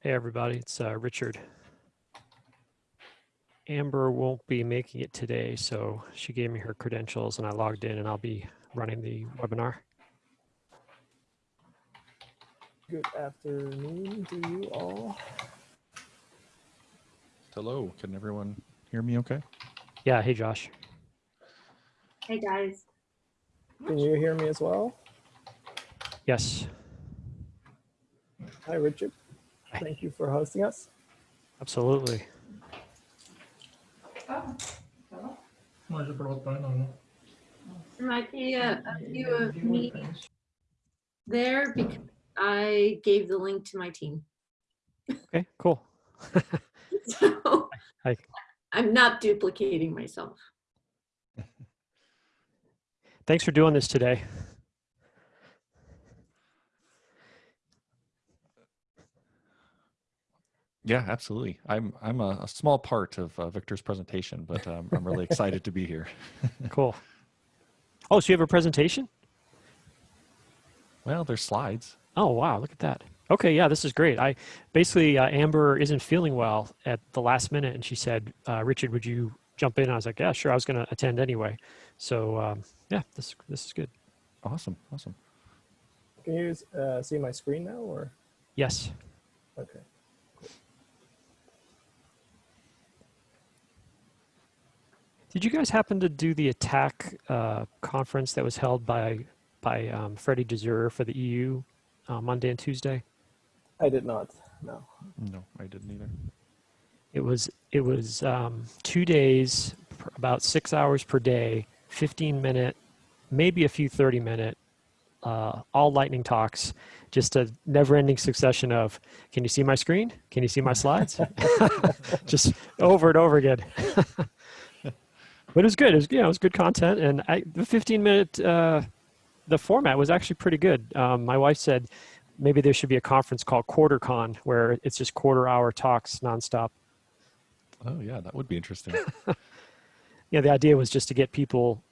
Hey, everybody, it's uh, Richard. Amber won't be making it today, so she gave me her credentials and I logged in and I'll be running the webinar. Good afternoon to you all. Hello, can everyone hear me okay? Yeah, hey, Josh. Hey guys. Can you hear me as well? Yes, Hi, Richard. Thank you for hosting us. Absolutely. Might be a, a few of me there because I gave the link to my team. Okay, cool. so I, I'm not duplicating myself. Thanks for doing this today. Yeah, absolutely. I'm I'm a, a small part of uh, Victor's presentation, but um, I'm really excited to be here. Cool. Oh, so you have a presentation? Well, there's slides. Oh, wow, look at that. Okay, yeah, this is great. I basically, uh, Amber isn't feeling well at the last minute and she said, uh, Richard, would you jump in? I was like, yeah, sure. I was going to attend anyway. So um, yeah, this, this is good. Awesome, awesome. Can you uh, see my screen now or? Yes. Okay. Did you guys happen to do the attack uh, conference that was held by by um, Freddie Desir for the EU uh, Monday and Tuesday? I did not, no. No, I didn't either. It was it was um, two days, pr- about six hours per day, 15 minute, maybe a few 30 minute, uh, all lightning talks, just a never ending succession of, can you see my screen? Can you see my slides? just over and over again. but it was good. It was, you know, it was good content. And I, the 15 minute, uh, the format was actually pretty good. Um, my wife said maybe there should be a conference called QuarterCon where it's just quarter hour talks nonstop. Oh yeah, that would be interesting. Yeah, the idea was just to get people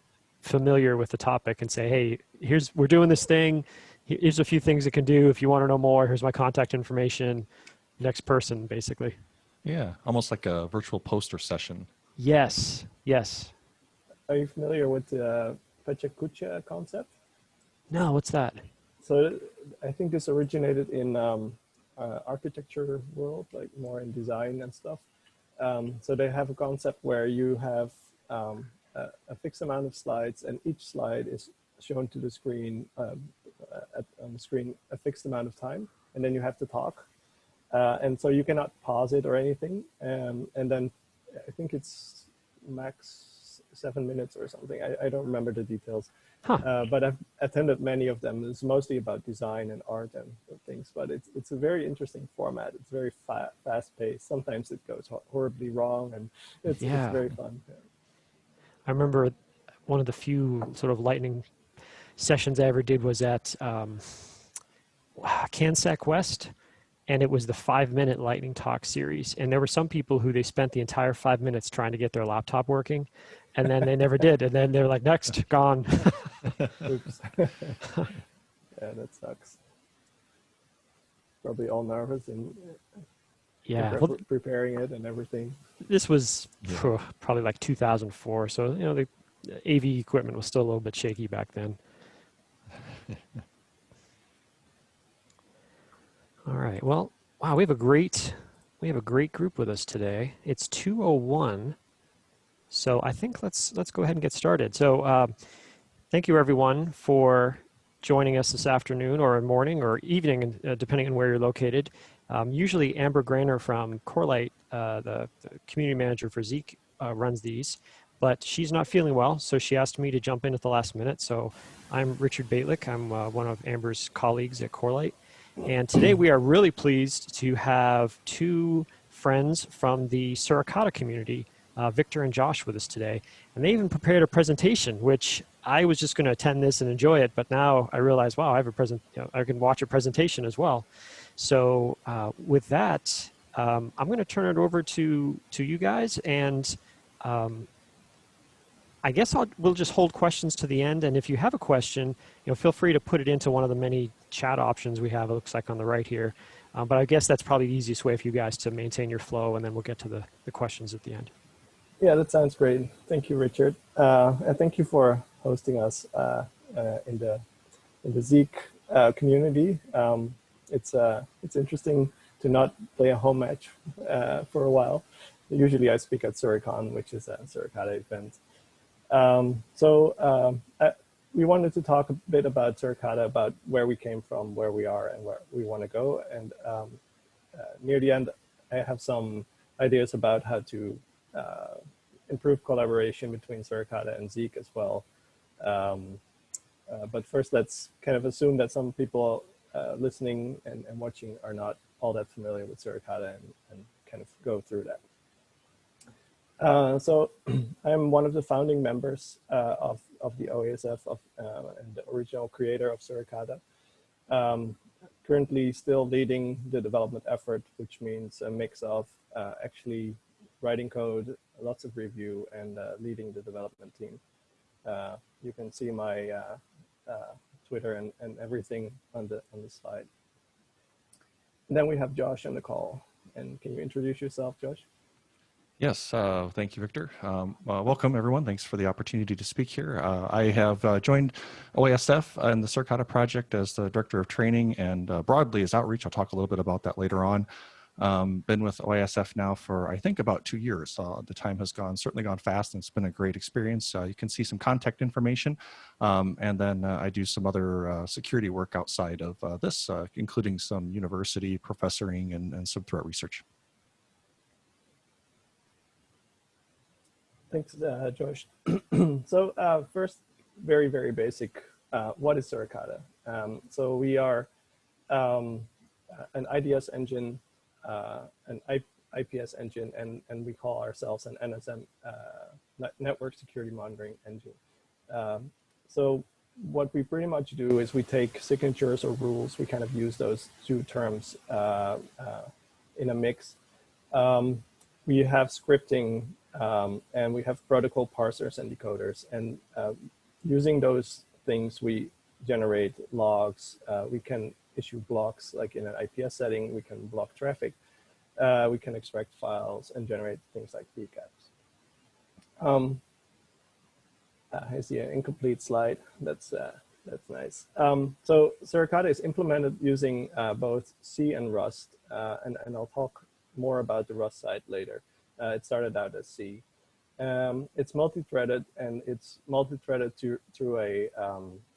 familiar with the topic and say, hey, here's we're doing this thing. Here's a few things it can do. If you want to know more, here's my contact information. Next person, basically. yeah, almost like a virtual poster session. Yes, yes. Are you familiar with the Pechakucha concept? No, what's that? So I think this originated in um, uh, architecture world, like more in design and stuff. Um, so they have a concept where you have um, a, a fixed amount of slides, and each slide is shown to the screen um, uh, at, on the screen a fixed amount of time, and then you have to talk. Uh, and so you cannot pause it or anything. Um, and then I think it's max seven minutes or something. I, I don't remember the details. Huh. Uh, but I've attended many of them. It's mostly about design and art and things, but it's it's a very interesting format. It's very fa fast paced. Sometimes it goes horribly wrong, and it's, Yeah. it's very fun. Yeah. I remember one of the few sort of lightning sessions I ever did was at um, CanSecWest, and it was the five minute lightning talk series. And there were some people who they spent the entire five minutes trying to get their laptop working, and then they never did. And then they're like, next, gone. Oops. yeah, that sucks. Probably all nervous and uh, yeah. pre- Well, preparing it and everything. this was Yeah. phew, probably like 2004. So, you know, the AV equipment was still a little bit shaky back then. All right. Well, wow, we have a great we have a great group with us today. It's 201. So I think let's let's go ahead and get started. So uh, thank you everyone for joining us this afternoon or morning or evening, uh, depending on where you're located. Um, usually Amber Graner from Corelight, uh, the, the community manager for Zeek, uh, runs these, but she's not feeling well, so she asked me to jump in at the last minute. So I'm Richard Bejtlich. I'm uh, one of Amber's colleagues at Corelight. And today we are really pleased to have two friends from the Suricata community, uh, Victor and Josh, with us today. And they even prepared a presentation, which I was just going to attend this and enjoy it, but now I realize, wow, I have a present. You know, I can watch a presentation as well. So uh, with that, um, I'm going to turn it over to to you guys, and um, I guess I'll, we'll just hold questions to the end. And if you have a question, you know, feel free to put it into one of the many chat options we have. It looks like on the right here. Uh, but I guess that's probably the easiest way for you guys to maintain your flow, and then we'll get to the, the questions at the end. Yeah, that sounds great. Thank you, Richard. Uh, and thank you for hosting us uh, uh, in the in the Zeek uh, community. Um, it's uh, it's interesting to not play a home match uh, for a while. Usually, I speak at Suricon, which is a Suricata event. Um, so um, I, we wanted to talk a bit about Suricata, about where we came from, where we are, and where we want to go. And um, near the end, I have some ideas about how to uh, improve collaboration between Suricata and Zeek as well. Um, uh, but first, let's kind of assume that some people uh, listening and, and, watching are not all that familiar with Suricata and, and kind of go through that. Uh, so I'm one of the founding members uh, of, of the OISF of, uh, and the original creator of Suricata. Um, currently still leading the development effort, which means a mix of uh, actually writing code, lots of review, and uh, leading the development team. Uh, you can see my Twitter and, and everything on the, on the slide. And then we have Josh on the call. And can you introduce yourself, Josh? Yes, uh, thank you, Victor. Um, uh, welcome, everyone. Thanks for the opportunity to speak here. Uh, I have uh, joined OISF and the Suricata project as the Director of Training and uh, broadly as outreach. I'll talk a little bit about that later on. Um, been with OISF now for, I think, about two years. Uh, the time has gone, certainly gone fast, and it's been a great experience. you can see some contact information, um, and then I do some other security work outside of this, including some university professoring and, and some threat research. Thanks, uh, Josh. so uh, first, very, very basic, uh, what is Suricata? Um, so we are um, an IDS engine, uh, an I IPS engine, and, and we call ourselves an NSM, uh, Network Security Monitoring Engine. Um, so what we pretty much do is we take signatures or rules, we kind of use those two terms uh, in a mix. Um, we have scripting um, and we have protocol parsers and decoders. And uh, using those things, we generate logs. Uh, we can issue blocks, like in an IPS setting, we can block traffic. Uh, we can extract files and generate things like PCAPs. Um, uh, I see an incomplete slide. That's uh, that's nice. Um, so Suricata is implemented using uh, both C and Rust, and, and I'll talk more about the Rust side later. Uh, it started out as C. Um, it's multi-threaded and it's multi-threaded to, through a um, uh,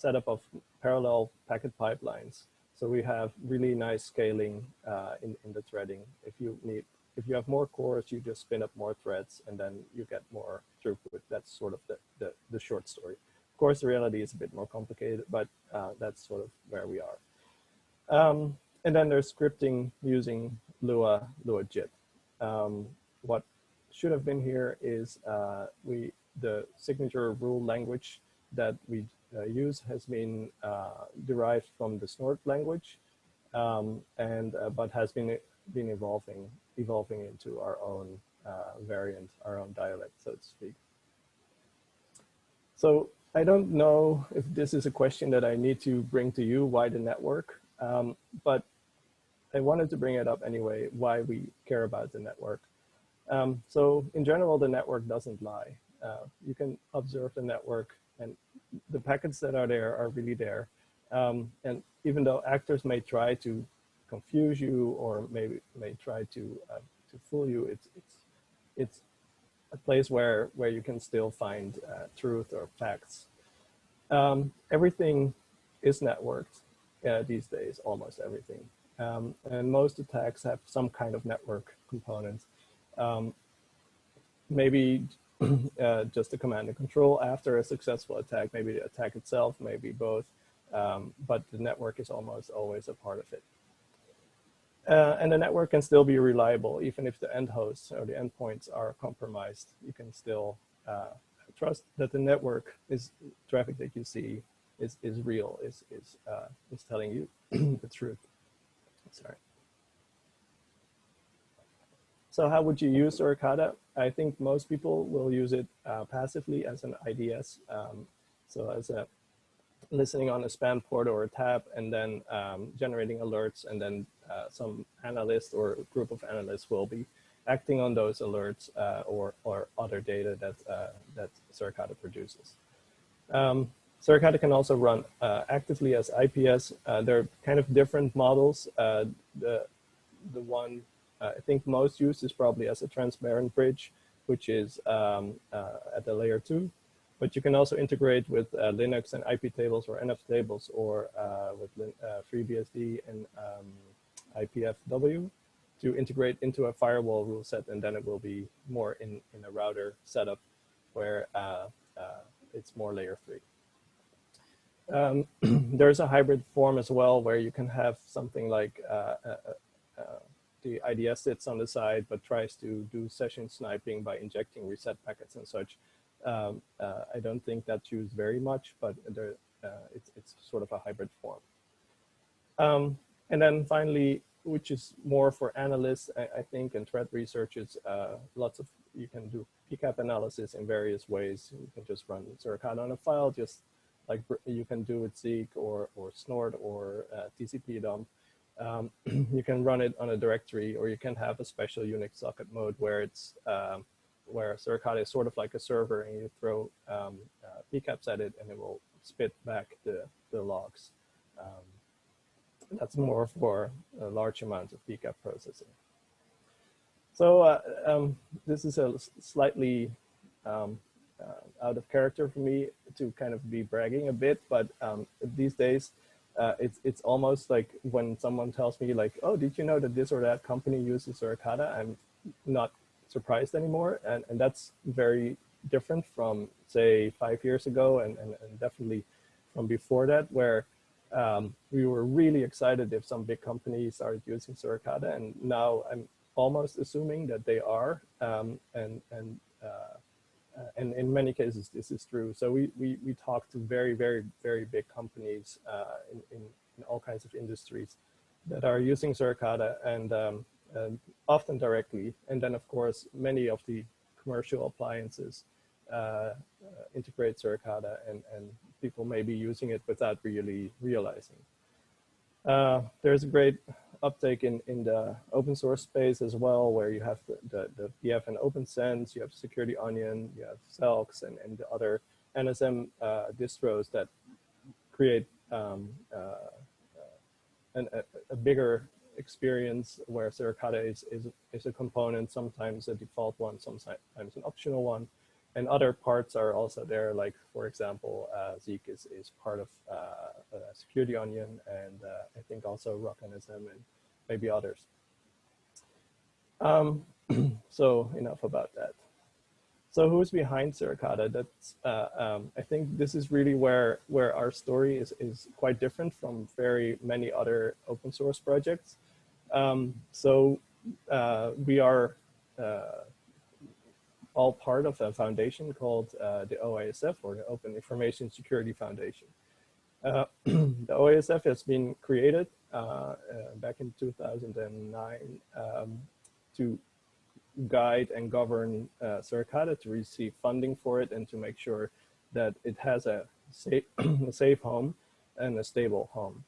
setup of parallel packet pipelines. So we have really nice scaling uh, in, in the threading. If you need, if you have more cores, you just spin up more threads and then you get more throughput. That's sort of the, the, the short story. Of course, the reality is a bit more complicated, but uh, that's sort of where we are. Um, and then there's scripting using Lua, LuaJIT. Um, what should have been here is uh, we the signature rule language that we use has been uh, derived from the Snort language, um, and uh, but has been been evolving evolving into our own uh, variant, our own dialect, so to speak. So I don't know if this is a question that I need to bring to you, why the network, um, but I wanted to bring it up anyway, why we care about the network. Um, so in general, the network doesn't lie. Uh, you can observe the network the packets that are there are really there. Um, and even though actors may try to confuse you or maybe may try to uh, to fool you, it's it's it's a place where where you can still find uh, truth or facts. Um, everything is networked uh, these days, almost everything. Um, and most attacks have some kind of network component. Um, maybe uh, just a command and control after a successful attack, maybe the attack itself, maybe both, um, but the network is almost always a part of it. Uh, and the network can still be reliable, even if the end hosts or the endpoints are compromised. You can still uh, trust that the network is traffic that you see is, is real, is, is, uh, is telling you the truth. Sorry. So how would you use Suricata? I think most people will use it uh, passively as an IDS. Um, so as a listening on a span port or a tap and then um, generating alerts and then uh, some analyst or group of analysts will be acting on those alerts uh, or, or other data that, uh, that Suricata produces. Um, Suricata can also run uh, actively as IPS. Uh, they're kind of different models. The, the one I think most used is probably as a transparent bridge, which is um, at the layer two but you can also integrate with uh, Linux and iptables or NF tables or uh, with uh, FreeBSD and um, IPFW to integrate into a firewall rule set and then it will be more in, in a router setup where uh, uh, it's more layer three. Um, there's a hybrid form as well where you can have something like uh, the IDS sits on the side but tries to do session sniping by injecting reset packets and such um, uh, I don't think that's used very much, but there, uh, it's, it's sort of a hybrid form. Um, and then finally, which is more for analysts, I, I think, and threat researchers, uh, lots of, you can do PCAP analysis in various ways. You can just run Suricata on a file, just like you can do with Zeek or, or Snort or uh, tcpdump. Um, you can run it on a directory or you can have a special Unix socket mode where it's um, where Suricata is sort of like a server and you throw um, uh, PCAPs at it and it will spit back the, the logs. Um, that's more for a large amounts of PCAP processing. So uh, um, this is a slightly um, uh, out of character for me to kind of be bragging a bit, but um, these days uh, it's it's almost like when someone tells me like, oh, did you know that this or that company uses Suricata? I'm not surprised anymore. And, and that's very different from say five years ago and, and, and definitely from before that where um, we were really excited if some big companies started using Suricata and now I'm almost assuming that they are um, and, and, uh, and in many cases this is true. So we, we, we talk to very, very, very big companies uh, in, in, in, all kinds of industries that are using Suricata and um, um, often directly. And then, of course, many of the commercial appliances uh, uh, integrate Suricata and, and people may be using it without really realizing. Uh, there's a great uptake in, in the open source space as well, where you have the, the, the PF and OPNsense, you have Security Onion, you have Selks and, and the other NSM uh, distros that create um, uh, an, a, a, bigger experience where Suricata is, is, is a component, sometimes a default one, sometimes an optional one. And other parts are also there, like, for example, uh, Zeek is, is part of uh, Security Onion, and uh, I think also RockNSM and maybe others. Um, so enough about that. So who's behind Suricata? That's uh, um, I think this is really where where our story is is quite different from very many other open source projects. Um, so uh, we are uh, all part of a foundation called uh, the OISF or the Open Information Security Foundation. Uh, the OISF has been created uh, uh, back in 2009 um, to guide and govern uh, Suricata to receive funding for it and to make sure that it has a safe, a safe home and a stable home.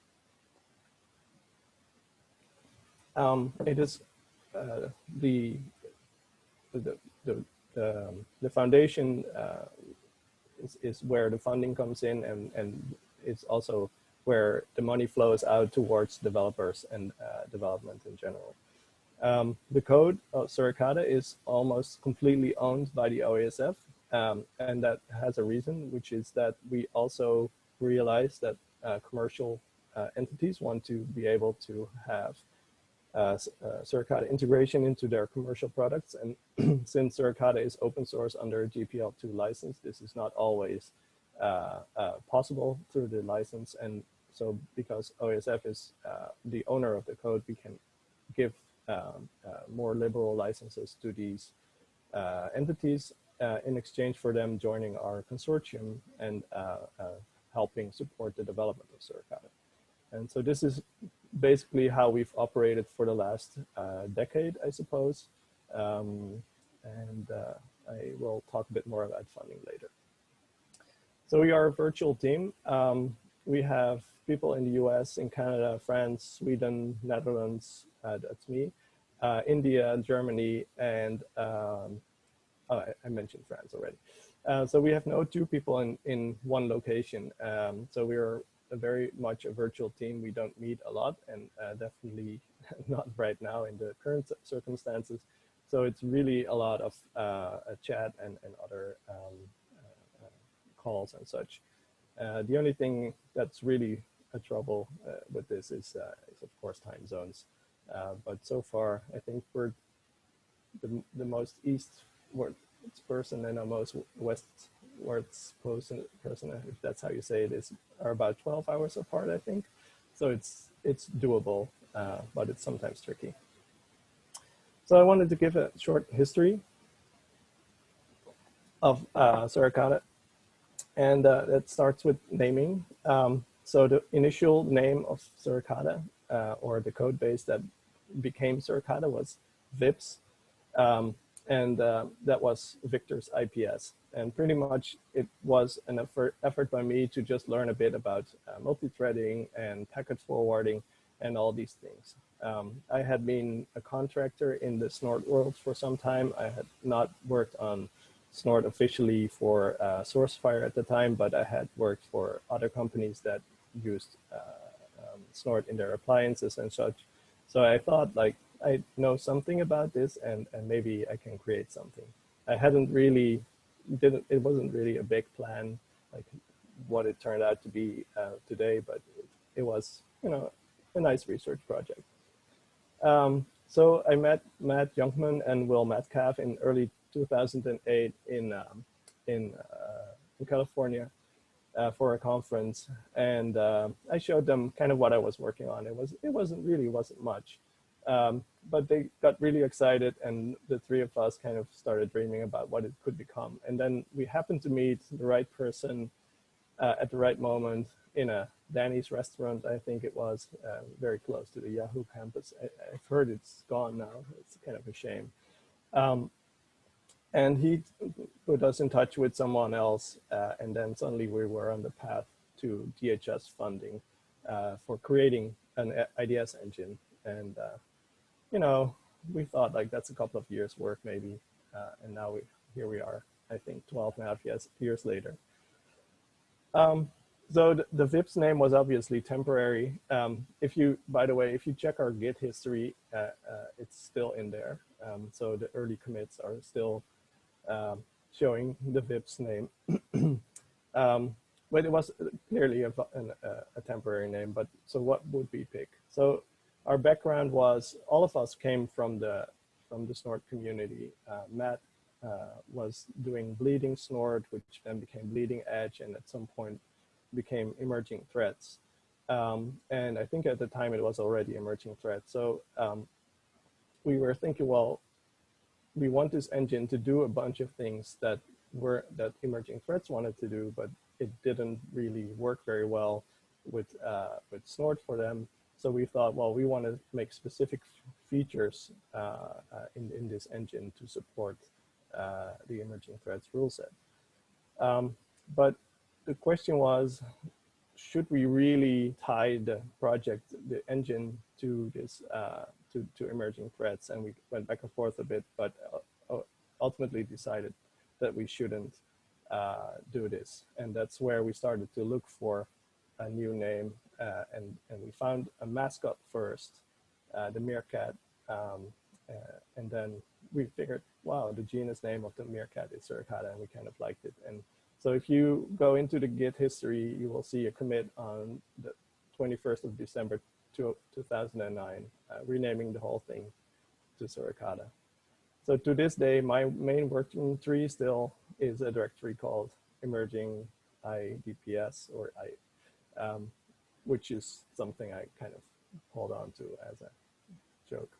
Um, it is uh, the, the, the, the, um, the foundation uh, is, is where the funding comes in and, and it's also where the money flows out towards developers and uh, development in general. Um, the code of Suricata is almost completely owned by the OISF, um, and that has a reason, which is that we also realize that uh, commercial uh, entities want to be able to have uh, uh, Suricata integration into their commercial products. And since Suricata is open source under a GPL2 license, this is not always uh, uh, possible through the license. And so because OSF is uh, the owner of the code, we can give um, uh, more liberal licenses to these entities in exchange for them joining our consortium and helping support the development of Suricata. And so this is basically how we've operated for the last uh, decade, I suppose. Um, and uh, I will talk a bit more about funding later. So we are a virtual team. Um, we have people in the US, in Canada, France, Sweden, Netherlands, uh, that's me, uh, India, Germany, and um, oh, I, I, mentioned France already. Uh, so we have no two people in, in one location. Um, so we're a very much a virtual team. We don't meet a lot and uh, definitely not right now in the current circumstances. So it's really a lot of uh, a chat and, and other um, uh, calls and such. Uh, the only thing that's really a trouble uh, with this is, uh, is, of course, time zones. but so far, I think we're the, the most eastward person and the most westwards person, person, if that's how you say it, is are about 12 hours apart, I think. So it's it's doable, uh, but it's sometimes tricky. So I wanted to give a short history of uh, Suricata. And uh, it starts with naming. Um, so the initial name of Suricata, uh, or the code base that became Suricata was VIPS. Um, and uh, that was Victor's IPS. And pretty much it was an effort, effort by me to just learn a bit about uh, multi-threading and packet forwarding and all these things. Um, I had been a contractor in the Snort world for some time. I had not worked on Snort officially for uh, SourceFire at the time, but I had worked for other companies that used uh, um, Snort in their appliances and such. So I thought like, I know something about this and, and maybe I can create something. I hadn't really, didn't, it wasn't really a big plan, like what it turned out to be uh, today, but it, was, you know, a nice research project. Um, so I met Matt Jonkman and Will Metcalf in early 2008 in um, in, uh, in California uh, for a conference, and uh, I showed them kind of what I was working on. It was it wasn't really wasn't much, um, but they got really excited, and the three of us kind of started dreaming about what it could become. And then we happened to meet the right person uh, at the right moment in a Denny's restaurant, I think it was, uh, very close to the Yahoo campus. I, have heard it's gone now. It's kind of a shame. Um, and he put us in touch with someone else, uh, and then suddenly we were on the path to DHS funding uh, for creating an IDS engine. And, uh, you know, we thought like that's a couple of years work maybe. Uh, and now we here we are, I think 12 and a half years, years later. Um, so the, the, VIPS name was obviously temporary. Um, if you, by the way, if you check our Git history, uh, uh, it's still in there. Um, so the early commits are still um, showing the VIPS name. um, but it was clearly a, an, a, temporary name, but so what would we pick? So our background was, all of us came from the, from the Snort community. Uh, Matt uh, was doing bleeding Snort, which then became bleeding edge, and at some point became emerging threats. Um, and I think at the time it was already emerging threat. So um, we were thinking, well, we want this engine to do a bunch of things that were that emerging threats wanted to do, but it didn't really work very well with uh, with Snort for them. So we thought, well, we want to make specific features uh, uh, in in this engine to support uh, the emerging threats rule set. Um, but the question was, should we really tie the project, the engine to this, uh, to, to emerging threats? And we went back and forth a bit, but uh, ultimately decided that we shouldn't uh, do this. And that's where we started to look for a new name. Uh, and, and we found a mascot first, uh, the meerkat. Um, uh, and then we figured, wow, the genus name of the meerkat is Suricata, and we kind of liked it. And so if you go into the Git history, you will see a commit on the 21st of December 2009, uh, renaming the whole thing to Suricata. So to this day, my main working tree still is a directory called emerging IDPS or I, um, which is something I kind of hold on to as a joke.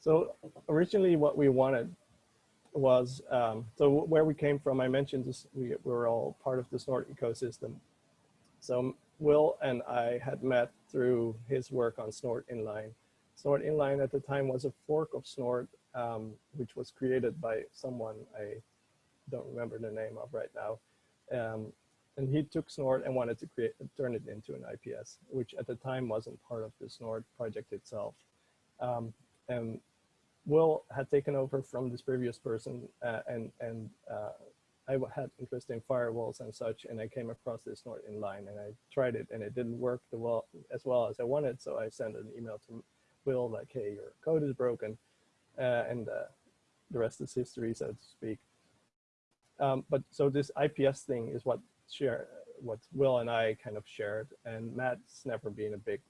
So originally what we wanted was, um, so where we came from, I mentioned this, we, we were all part of the Snort ecosystem. So Will and I had met through his work on Snort Inline. Snort Inline at the time was a fork of Snort um, which was created by someone I don't remember the name of right now. Um, and he took Snort and wanted to create turn it into an IPS, which at the time wasn't part of the Snort project itself. Um, and Will had taken over from this previous person, uh, and and uh, I had interest in firewalls and such, and I came across this Snort inline, and I tried it, and it didn't work the well as well as I wanted. So I sent an email to Will like, "Hey, your code is broken," uh, and uh, the rest is history, so to speak. Um, but so this IPS thing is what share what Will and I kind of shared, and Matt's never been a big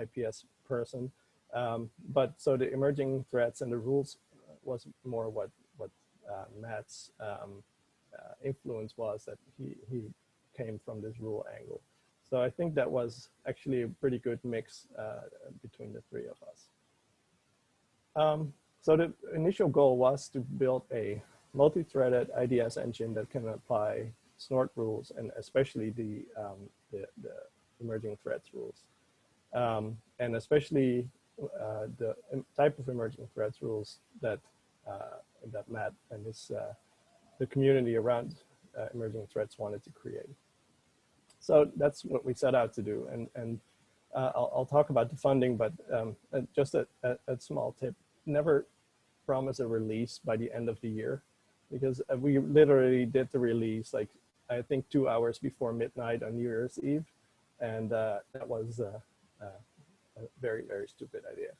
IPS person. Um, but so the emerging threats and the rules was more what what uh, Matt's um, uh, influence was that he he came from this rule angle. So I think that was actually a pretty good mix uh, between the three of us. Um, so the initial goal was to build a multi-threaded IDS engine that can apply snort rules and especially the, um, the, the, emerging threats rules. Um, and especially uh, the type of emerging threats rules that, uh, that Matt and his, uh, the community around uh, emerging threats wanted to create. So that's what we set out to do. And, and uh, I'll, I'll, talk about the funding, but um, just a, a, a small tip, never promise a release by the end of the year because uh, we literally did the release like I think two hours before midnight on New Year's Eve, and uh, that was uh, uh, a very very stupid idea.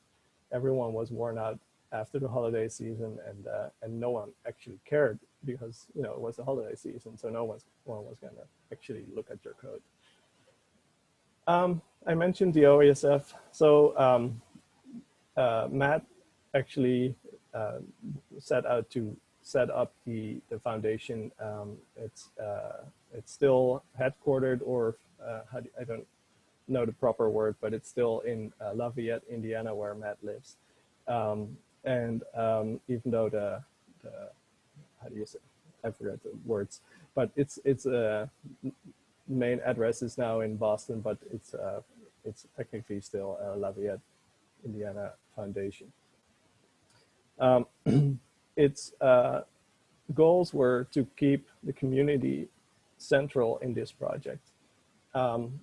Everyone was worn out after the holiday season, and uh, and no one actually cared because you know it was the holiday season, so no one's one was gonna actually look at your code. Um, I mentioned the OISF, so um, uh, Matt actually uh, set out to set up the, the foundation. Um, it's, uh, it's still headquartered or uh, do, I don't know the proper word, but it's still in uh, Lafayette, Indiana, where Matt lives. Um, and um, even though the, the, how do you say, I forgot the words, but it's, it's a uh, main address is now in Boston, but it's, uh, it's technically still a Lafayette, Indiana Foundation. Um, its uh, goals were to keep the community central in this project um,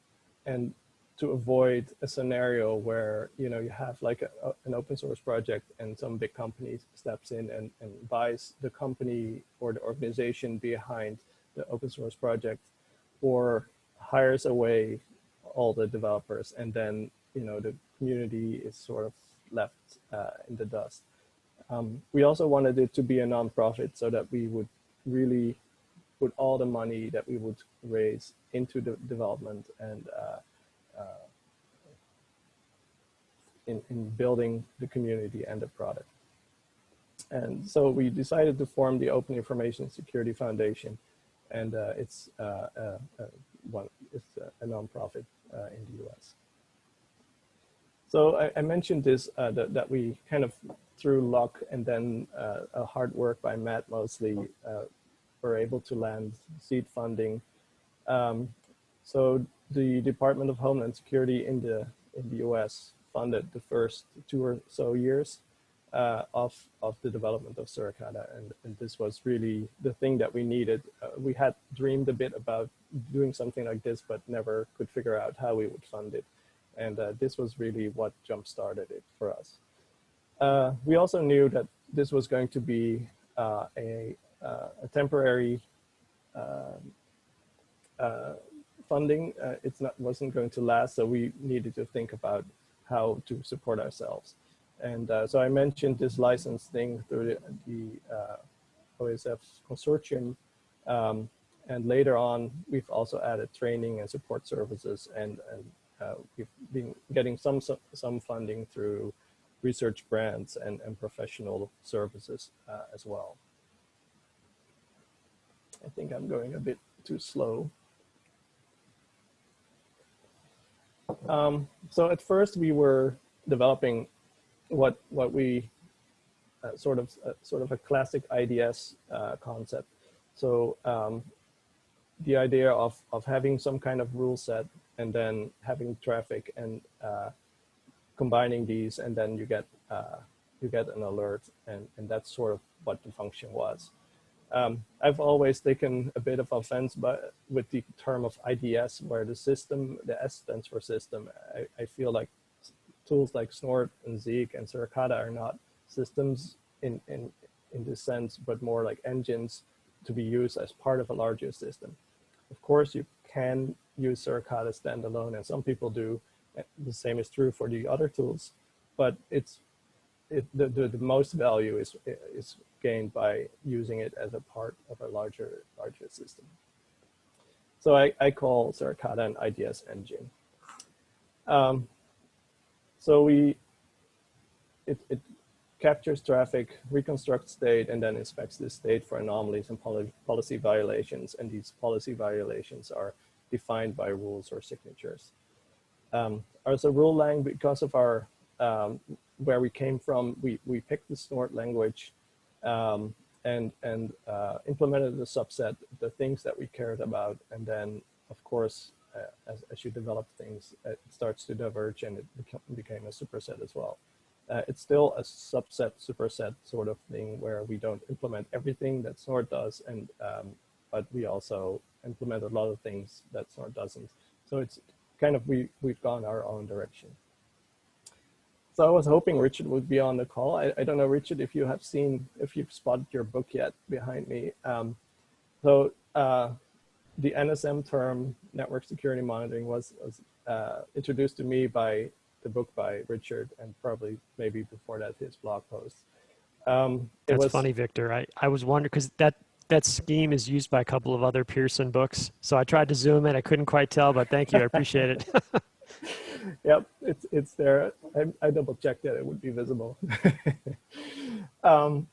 and to avoid a scenario where you know you have like a, a, an open source project and some big company steps in and, and buys the company or the organization behind the open source project or hires away all the developers and then you know the community is sort of left uh, in the dust um, we also wanted it to be a nonprofit so that we would really put all the money that we would raise into the development and uh, uh, in, in building the community and the product. And so we decided to form the Open Information Security Foundation, and uh, it's, uh, uh, uh, one, it's a nonprofit in the US. So I, I mentioned this, that, that we kind of through luck and then uh, hard work by Matt mostly, uh, were able to land seed funding. Um, so the Department of Homeland Security in the in the U.S. funded the first two or so years uh, of of the development of Suricata, and, and this was really the thing that we needed. Uh, we had dreamed a bit about doing something like this, but never could figure out how we would fund it, and uh, this was really what jump started it for us. Uh, we also knew that this was going to be uh, a, uh, a, temporary um, uh, funding. Uh, it's not wasn't going to last, so we needed to think about how to support ourselves. And so I mentioned this license thing through the, the OISF consortium. Um, and later on, we've also added training and support services, and, and uh, we've been getting some some funding through research grants and, and professional services uh, as well. I think I'm going a bit too slow. Um, so at first we were developing what what we uh, sort of uh, sort of a classic IDS uh, concept. So um, the idea of of having some kind of rule set and then having traffic and uh, combining these and then you get uh, you get an alert, and, and that's sort of what the function was. Um, I've always taken a bit of offense but with the term of IDS, where the system, the S stands for system. I, I feel like tools like Snort and Zeek and Suricata are not systems in, in, in this sense, but more like engines to be used as part of a larger system. Of course, you can use Suricata standalone, and some people do. The same is true for the other tools, but it's it, the, the, the most value is, is gained by using it as a part of a larger, larger system. So I, I call Suricata an IDS engine. Um, so we, it, it captures traffic, reconstructs state, and then inspects this state for anomalies and policy violations. And these policy violations are defined by rules or signatures. Um, as a rule lang, because of our um, where we came from, we, we picked the snort language um, and, and uh, implemented the subset, the things that we cared about. And then, of course, uh, as, as you develop things, it starts to diverge and it became, became a superset as well. Uh, it's still a subset, superset sort of thing where we don't implement everything that Snort does, and um, but we also implement a lot of things that Snort doesn't. So it's kind of, we, we've gone our own direction. So I was hoping Richard would be on the call. I, I don't know, Richard, if you have seen, if you've spotted your book yet behind me. Um, so uh, the NSM term, network security monitoring, was, was uh, introduced to me by the book by Richard and probably maybe before that his blog post. Um, That's was, funny, Victor. I, I was wondering because that that scheme is used by a couple of other Pearson books. So I tried to zoom in. I couldn't quite tell, but thank you. I appreciate it. yep, it's it's there. I, I double checked that it would be visible. um,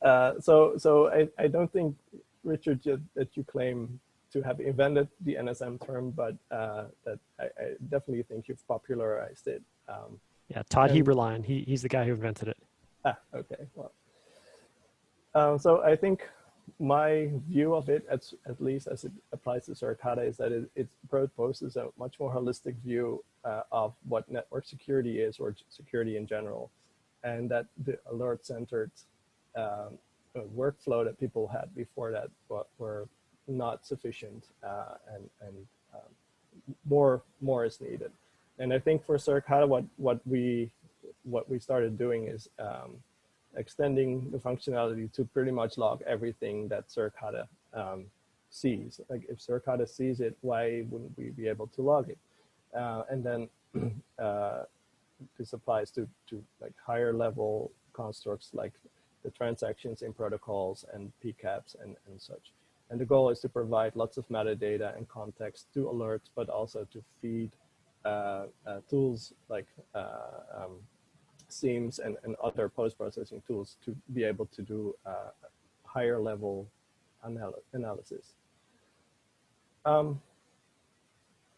uh, so so I, I don't think Richard that you claim to have invented the NSM term, but uh, that I, I, definitely think you've popularized it. Um, yeah, Todd and, Heberlein, he, he's the guy who invented it. Ah, okay. Well, um, so I think my view of it, at, at least as it applies to Suricata, is that it, it proposes a much more holistic view uh, of what network security is or security in general, and that the alert-centered um, workflow that people had before that were not sufficient uh, and, and um, more, more is needed. And I think for Suricata, what, what, we, what we started doing is um, extending the functionality to pretty much log everything that Suricata um, sees. Like if Suricata sees it, why wouldn't we be able to log it? Uh, and then uh, this applies to, to like higher level constructs like the transactions in protocols and PCAPs and, and such. And the goal is to provide lots of metadata and context to alerts, but also to feed uh, uh, tools like uh, um, SIEMs and, and other post-processing tools to be able to do uh, higher level anal analysis. Um,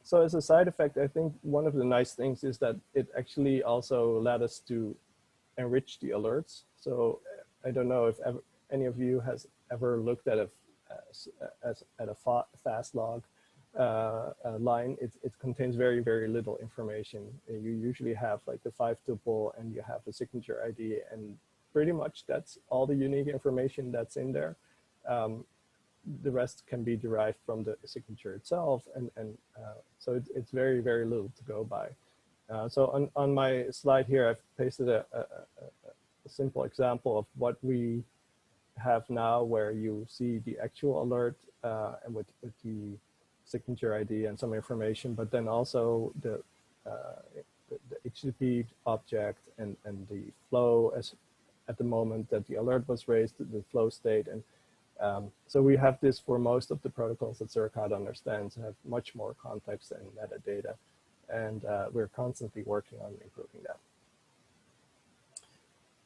so as a side effect, I think one of the nice things is that it actually also led us to enrich the alerts. So I don't know if ever, any of you has ever looked at a as, as at a fa fast log uh, uh, line, it, it contains very, very little information. You usually have like the five tuple and you have the signature ID and pretty much that's all the unique information that's in there. Um, the rest can be derived from the signature itself. And, and uh, so it, it's very, very little to go by. Uh, so on, on my slide here, I've pasted a, a, a simple example of what we have now where you see the actual alert uh, and with, with the signature ID and some information, but then also the, uh, the, the, HTTP object and, and the flow as at the moment that the alert was raised, the flow state. And um, so we have this for most of the protocols that Suricata understands have much more context and metadata. And uh, we're constantly working on improving that.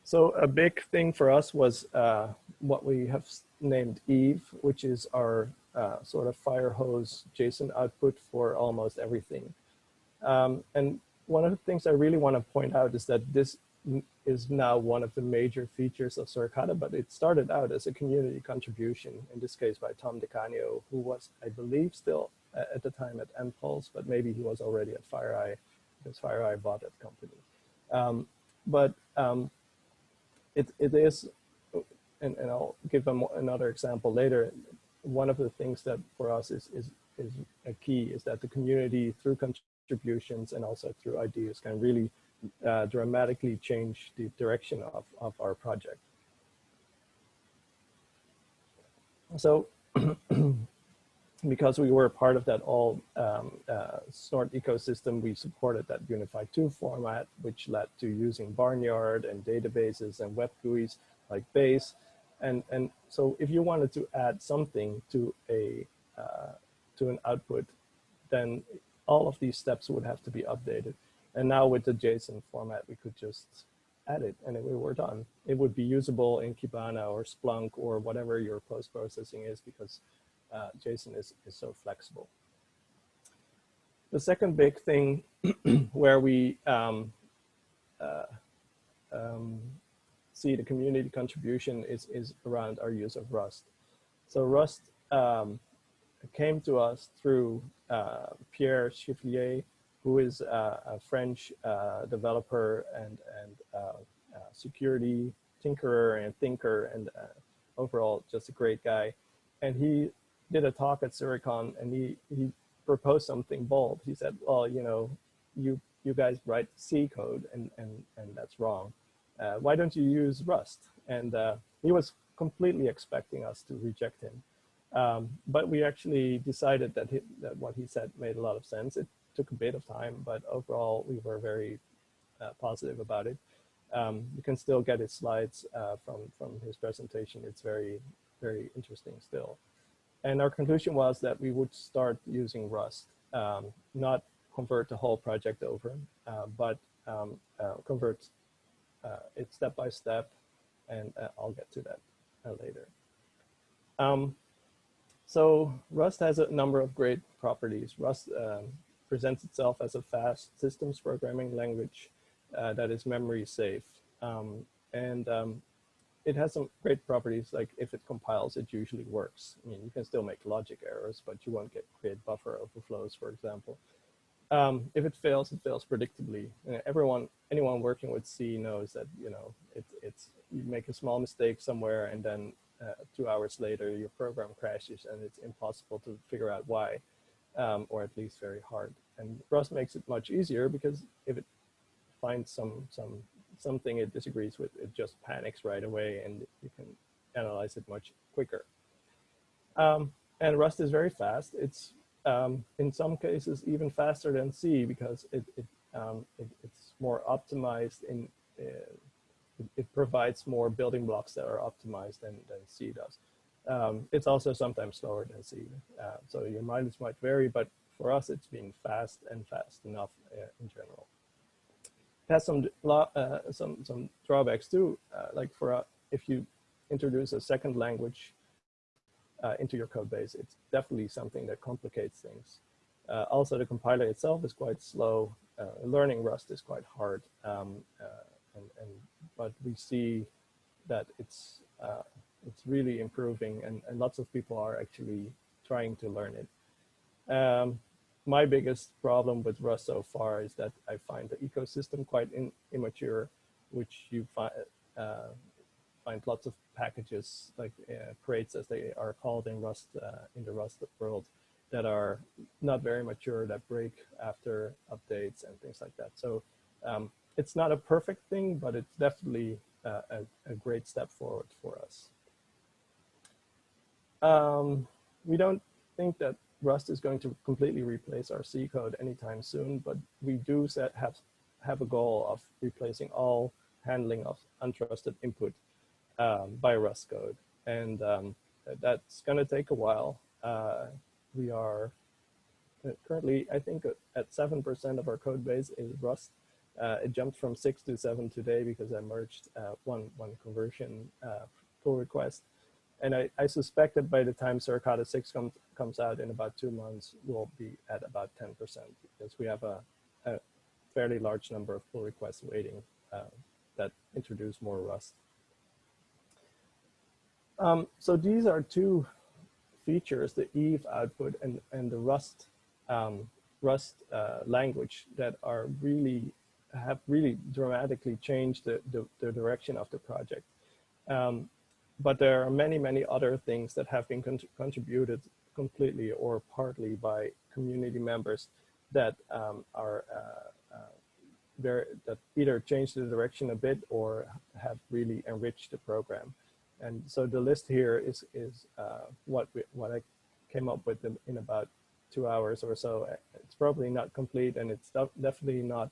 So a big thing for us was uh, what we have named Eve, which is our uh, sort of fire hose JSON output for almost everything. Um, and one of the things I really want to point out is that this is now one of the major features of Suricata, but it started out as a community contribution, in this case by Tom DeCanio, who was, I believe, still at the time at nPulse, but maybe he was already at FireEye because FireEye bought that company. Um, but um, it, it is, and, and I'll give them another example later. One of the things that for us is, is, is a key is that the community through contributions and also through ideas can really uh, dramatically change the direction of, of our project. So because we were part of that all um, uh, Snort ecosystem, we supported that Unified 2 format, which led to using Barnyard and databases and web GUIs like Base. And, and so if you wanted to add something to a uh, to an output, then all of these steps would have to be updated. And now with the JSON format, we could just add it and we were done. It would be usable in Kibana or Splunk or whatever your post-processing is because uh, JSON is, is so flexible. The second big thing where we um, uh, um, see the community contribution is, is around our use of Rust. So Rust um, came to us through uh, Pierre Chifflier, who is uh, a French uh, developer and, and uh, uh, security tinkerer and thinker and overall just a great guy. And he did a talk at Suricon and he, he proposed something bold. He said, well, you know, you, you guys write C code and, and, and that's wrong. Uh, why don't you use Rust? And uh, he was completely expecting us to reject him. Um, but we actually decided that, he, that what he said made a lot of sense. It took a bit of time, but overall we were very uh, positive about it. Um, you can still get his slides uh, from, from his presentation. It's very, very interesting still. And our conclusion was that we would start using Rust, um, not convert the whole project over, uh, but um, convert uh, it step by step, and uh, I'll get to that uh, later. Um, so Rust has a number of great properties. Rust um, presents itself as a fast systems programming language uh, that is memory safe. Um, and um, it has some great properties, like if it compiles, it usually works. I mean, you can still make logic errors, but you won't get create buffer overflows, for example. Um, if it fails, it fails predictably. And everyone, anyone working with C knows that, you know, it, it's, you make a small mistake somewhere and then uh, two hours later, your program crashes and it's impossible to figure out why, um, or at least very hard. And Rust makes it much easier because if it finds some, some something it disagrees with, it just panics right away and you can analyze it much quicker. Um, and Rust is very fast. It's um, in some cases even faster than C because it, it, um, it it's more optimized in, uh, it, it, provides more building blocks that are optimized than, than C does. Um, it's also sometimes slower than C. Uh, so your mileage might vary, but for us, it's been fast and fast enough uh, in general It has some uh, some some drawbacks too. Uh, like for if you introduce a second language uh, into your code base, it's definitely something that complicates things. Uh, also, the compiler itself is quite slow. Uh, learning Rust is quite hard, um, and, and but we see that it's it's really improving, and, and lots of people are actually trying to learn it. Um, my biggest problem with Rust so far is that I find the ecosystem quite in, immature, which you find uh, find lots of packages like uh, crates as they are called in Rust uh, in the Rust world that are not very mature that break after updates and things like that. So um, it's not a perfect thing, but it's definitely uh, a, a, great step forward for us. Um, we don't think that Rust is going to completely replace our C code anytime soon, but we do set, have, have a goal of replacing all handling of untrusted input um, by Rust code. And um, that's going to take a while. Uh, we are uh, currently, I think, at 7% of our code base is Rust. Uh, it jumped from 6 to 7 today because I merged uh, one, one conversion uh, pull request. And I, I suspect that by the time Suricata 6 comes comes out in about two months, we'll be at about 10% because we have a, a fairly large number of pull requests waiting uh, that introduce more Rust. Um, so these are two features, the Eve output and, and the Rust, um, Rust uh, language that are really have really dramatically changed the, the, the direction of the project. Um, but there are many, many other things that have been cont contributed completely or partly by community members that um, are uh, uh, very, that either changed the direction a bit or have really enriched the program. And so the list here is, is uh, what, we, what I came up with in, in about two hours or so. It's probably not complete and it's definitely not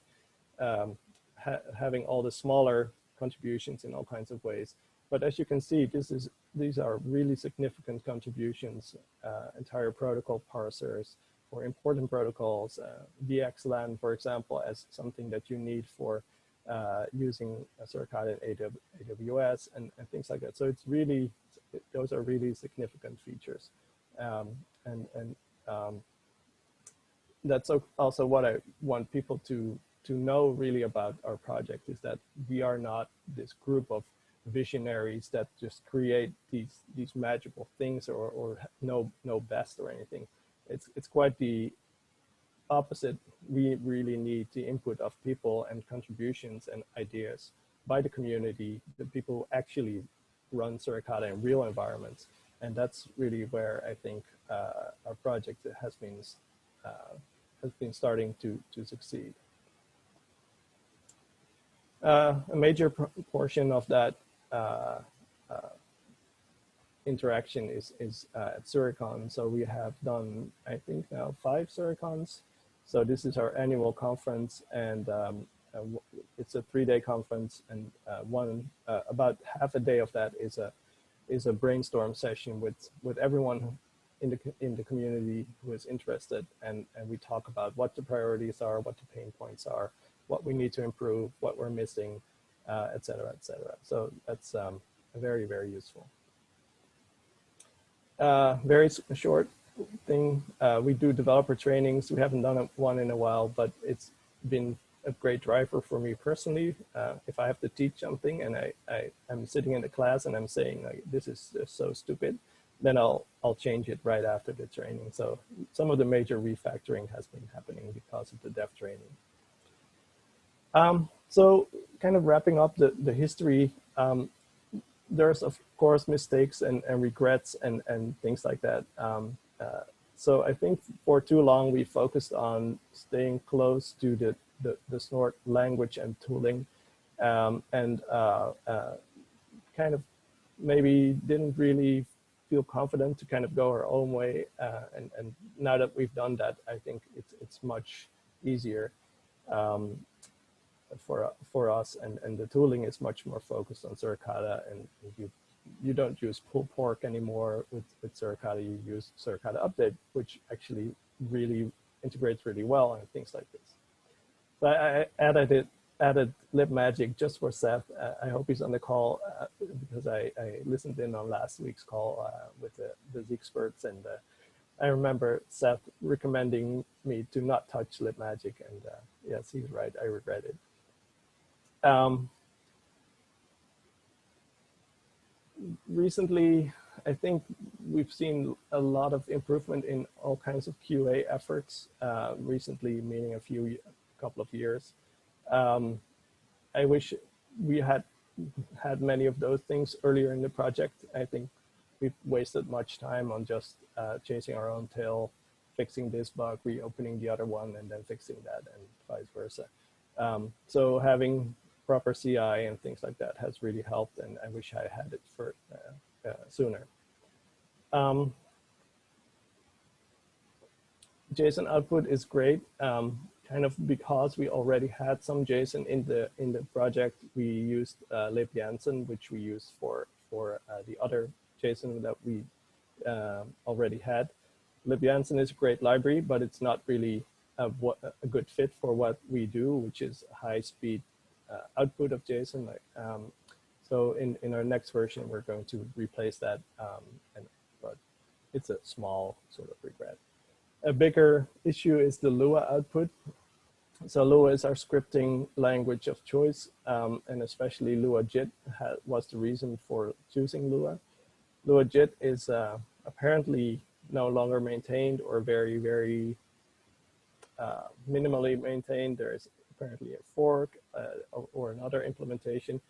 um, ha having all the smaller contributions in all kinds of ways. But as you can see, this is these are really significant contributions, uh, entire protocol parsers for important protocols, uh, VXLAN, for example, as something that you need for uh, using Suricata in AWS and, and, things like that. So it's really, those are really significant features. Um, and and um, that's also what I want people to, to know really about our project is that we are not this group of visionaries that just create these these magical things or, or know know best or anything. It's it's quite the opposite. We really need the input of people and contributions and ideas by the community, the people who actually run Suricata in real environments. And that's really where I think uh, our project has been uh, has been starting to to succeed. Uh, a major portion of that uh, uh, interaction is, is uh, at Suricon. So we have done, I think now five Suricons. So this is our annual conference and um, uh, it's a three-day conference and uh, one, uh, about half a day of that is a, is a brainstorm session with, with everyone in the, in the community who is interested and, and we talk about what the priorities are, what the pain points are, what we need to improve, what we're missing, uh, et cetera, et cetera. So that's um, very, very useful. Uh, very short thing, uh, we do developer trainings. We haven't done one in a while, but it's been a great driver for me personally. Uh, if I have to teach something and I, I, am sitting in the class and I'm saying like, this is so stupid, then I'll, I'll change it right after the training. So some of the major refactoring has been happening because of the dev training. Um, so kind of wrapping up the, the history, um, there's of course mistakes and, and regrets and, and things like that. Um, uh, so I think for too long we focused on staying close to the, the, the snort language and tooling um, and uh, uh, kind of maybe didn't really feel confident to kind of go our own way. Uh, and, and now that we've done that, I think it's, it's much easier. Um, for for us and and the tooling is much more focused on Suricata and you you don't use PulledPork anymore with with Suricata. You use Suricata update which actually really integrates really well and things like this. So I, added it added libmagic just for Seth. Uh, I hope he's on the call uh, because I, I listened in on last week's call uh, with the, the experts and uh, I remember Seth recommending me to not touch libmagic and uh, yes he's right. I regret it. Um, recently, I think we've seen a lot of improvement in all kinds of QA efforts uh, recently, meaning a few, a couple of years. Um, I wish we had had many of those things earlier in the project. I think we've wasted much time on just uh, chasing our own tail, fixing this bug, reopening the other one, and then fixing that, and vice versa. Um, so having proper CI and things like that has really helped, and I wish I had it for uh, uh, sooner. Um, JSON output is great. Um, kind of because we already had some JSON in the in the project, we used uh, libjansson, which we used for for uh, the other JSON that we uh, already had. Lib libjansson is a great library, but it's not really a, a, good fit for what we do, which is high speed uh, output of JSON. Like, um, so in, in our next version, we're going to replace that, um, and, but it's a small sort of regret. A bigger issue is the Lua output. So Lua is our scripting language of choice, um, and especially LuaJIT was the reason for choosing Lua. LuaJIT is uh, apparently no longer maintained or very, very uh, minimally maintained. There's apparently a fork uh, or, another implementation.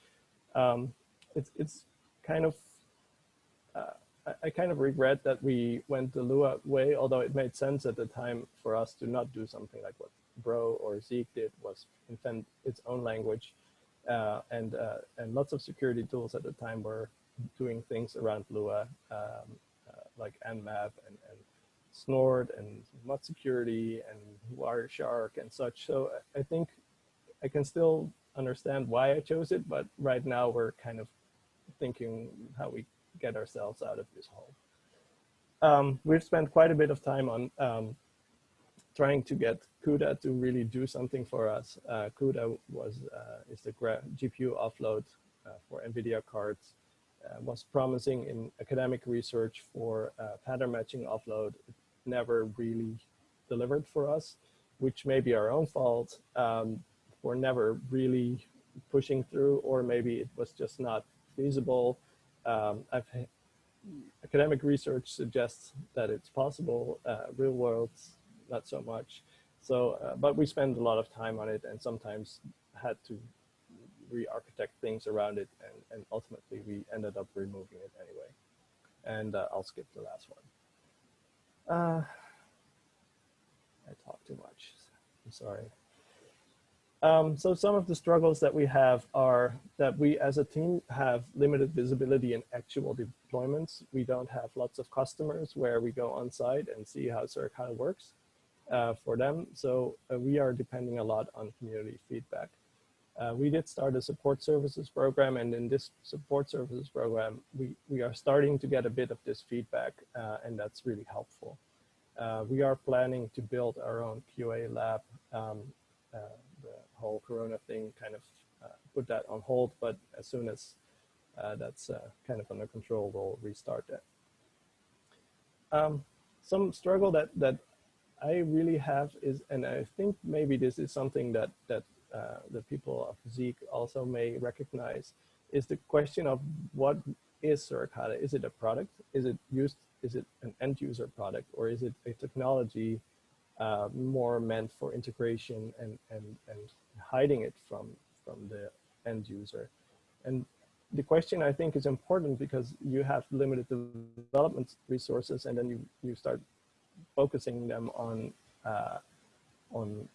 Um, it's, it's kind of, uh, I, I, kind of regret that we went the Lua way, although it made sense at the time for us to not do something like what Bro or Zeek did was invent its own language. Uh, and, uh, and lots of security tools at the time were doing things around Lua, um, uh, like Nmap and, and Snort and ModSecurity and Wireshark and such. So I think I can still understand why I chose it, but right now we're kind of thinking how we get ourselves out of this hole. Um, we've spent quite a bit of time on um, trying to get CUDA to really do something for us. Uh, CUDA was uh, is the GPU offload uh, for NVIDIA cards. Uh, was promising in academic research for uh, pattern matching offload. It never really delivered for us, which may be our own fault. Um, we're never really pushing through, or maybe it was just not feasible. Um, academic research suggests that it's possible. Uh, real world, not so much. So, uh, but we spend a lot of time on it and sometimes had to re-architect things around it and, and ultimately we ended up removing it anyway. And uh, I'll skip the last one. Uh, I talk too much, I'm sorry. Um, so some of the struggles that we have are that we as a team have limited visibility in actual deployments. We don't have lots of customers where we go on site and see how Suricata works uh, for them. So uh, we are depending a lot on community feedback. Uh, we did start a support services program and in this support services program, we, we are starting to get a bit of this feedback uh, and that's really helpful. Uh, we are planning to build our own QA lab um, uh, whole Corona thing kind of uh, put that on hold, but as soon as that's kind of under control, we'll restart that. Um, some struggle that, that I really have is, and I think maybe this is something that, that uh, the people of Zeek also may recognize, is the question of what is Suricata? Is it a product? Is it used? Is it an end user product? Or is it a technology uh, more meant for integration and, and, and hiding it from, from the end user. And the question I think is important because you have limited development resources and then you, you start focusing them on, uh, on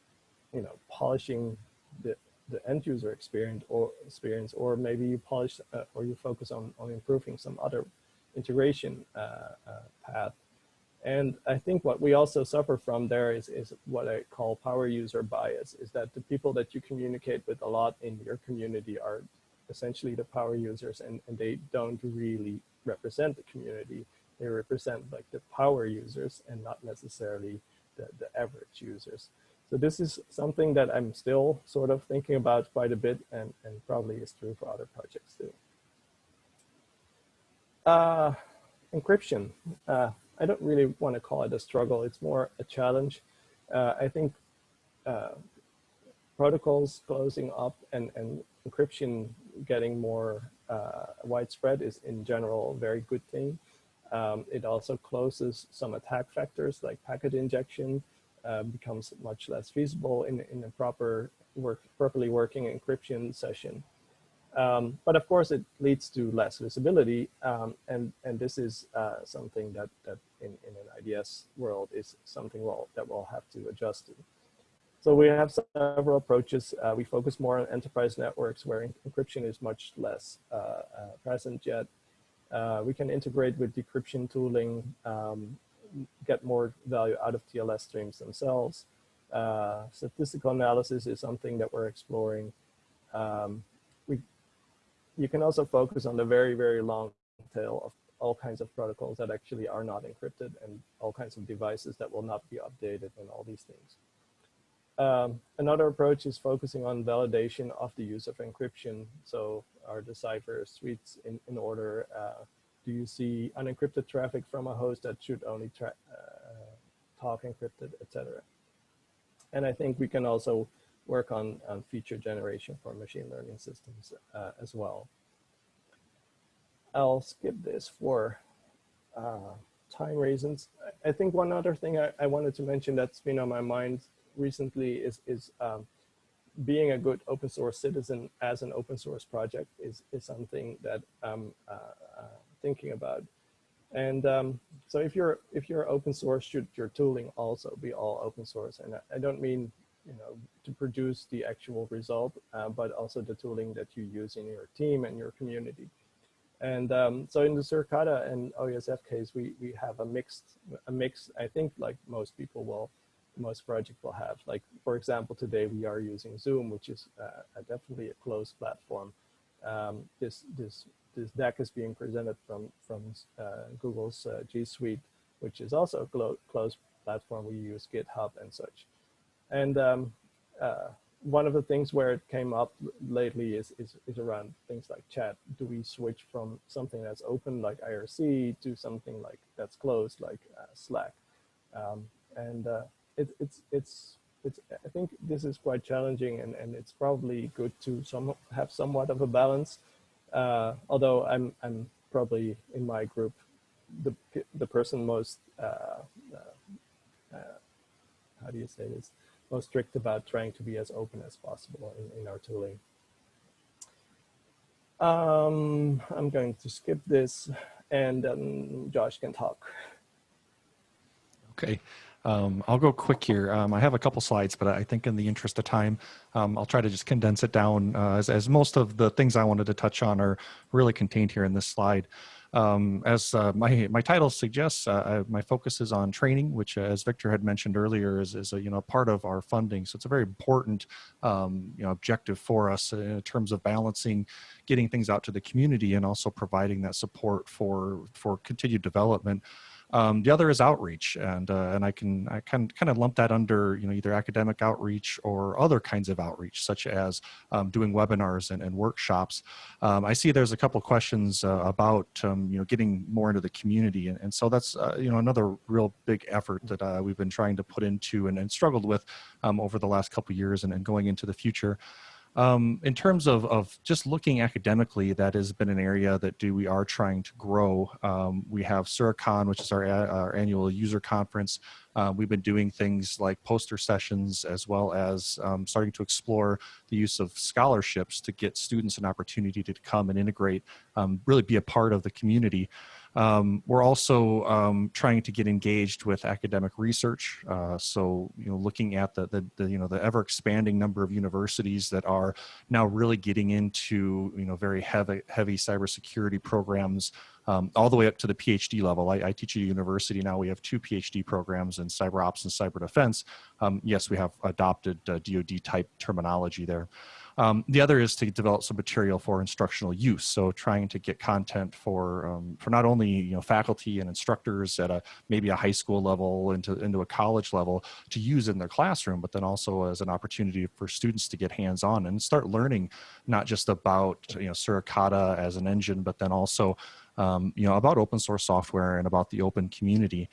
you know, polishing the, the end user experience or experience, or maybe you polish uh, or you focus on, on improving some other integration uh, uh path and I think what we also suffer from there is, is what I call power user bias, is that the people that you communicate with a lot in your community are essentially the power users and, and they don't really represent the community. They represent like the power users and not necessarily the, the average users. So this is something that I'm still sort of thinking about quite a bit and, and probably is true for other projects too. Uh, encryption. Uh, I don't really want to call it a struggle. It's more a challenge. Uh, I think uh, protocols closing up and, and encryption getting more uh, widespread is in general a very good thing. Um, it also closes some attack vectors like packet injection uh, becomes much less feasible in, in a proper work, properly working encryption session. Um, but of course, it leads to less visibility, um, and and this is uh, something that that in, in an IDS world is something we'll, that we'll have to adjust to. So we have several approaches. Uh, we focus more on enterprise networks where encryption is much less uh, uh present yet. Uh, we can integrate with decryption tooling, um, get more value out of TLS streams themselves. Uh, statistical analysis is something that we're exploring. Um, you can also focus on the very, very long tail of all kinds of protocols that actually are not encrypted and all kinds of devices that will not be updated and all these things. Um, another approach is focusing on validation of the use of encryption. So are the suites in, in order? Uh, do you see unencrypted traffic from a host that should only uh, talk encrypted, etc. And I think we can also work on, on feature generation for machine learning systems uh, as well. I'll skip this for uh, time reasons. I think one other thing I, I, wanted to mention that's been on my mind recently is, is um, being a good open source citizen as an open source project is, is something that I'm uh, uh, thinking about. And um, so if you're if you're open source, should your tooling also be all open source? And I, don't mean you know to produce the actual result, uh, but also the tooling that you use in your team and your community. And um, so in the Suricata and OISF case, we we have a mixed a mix. I think like most people will, most project will have. Like for example, today we are using Zoom, which is uh, definitely a closed platform. Um, this this this deck is being presented from from uh, Google's uh, G Suite, which is also a closed platform. We use GitHub and such. And um, uh, one of the things where it came up lately is, is, is around things like chat. Do we switch from something that's open like IRC to something like that's closed like uh, Slack? Um, and uh, it, it's it's it's I think this is quite challenging and, and it's probably good to some have somewhat of a balance uh, although I'm, I'm probably in my group, the, the person most, uh, uh, uh, how do you say this, most strict about trying to be as open as possible in, in our tooling. Um, I'm going to skip this and then Josh can talk. Okay. Um, I'll go quick here. Um, I have a couple slides, but I think in the interest of time, um, I'll try to just condense it down uh, as, as, most of the things I wanted to touch on are really contained here in this slide. Um, as uh, my, my title suggests, uh, I, my focus is on training, which uh, as Victor had mentioned earlier is, is a you know, part of our funding. So it's a very important um, you know, objective for us in terms of balancing getting things out to the community and also providing that support for, for continued development. Um, the other is outreach, and uh, and I can I can kind of lump that under you know either academic outreach or other kinds of outreach, such as um, doing webinars and, and workshops. Um, I see there's a couple questions uh, about um, you know getting more into the community, and, and so that's uh, you know another real big effort that uh, we've been trying to put into and, and struggled with um, over the last couple years and, and going into the future. Um, in terms of, of just looking academically, that has been an area that do we are trying to grow. Um, we have Suricon, which is our, our annual user conference. Uh, we've been doing things like poster sessions as well as um, starting to explore the use of scholarships to get students an opportunity to come and integrate, um, really be a part of the community. Um, we're also um, trying to get engaged with academic research. Uh, so, you know, looking at the, the, the, you know, the ever expanding number of universities that are now really getting into, you know, very heavy, heavy cybersecurity programs um, all the way up to the PhD level. I, I, teach at a university now. We have two PhD programs in cyber ops and cyber defense. Um, yes, we have adopted uh, DoD type terminology there. Um, the other is to develop some material for instructional use. So trying to get content for um, for not only you know faculty and instructors at a maybe a high school level into into a college level to use in their classroom, but then also as an opportunity for students to get hands on and start learning not just about you know Suricata as an engine, but then also um, you know about open source software and about the open community.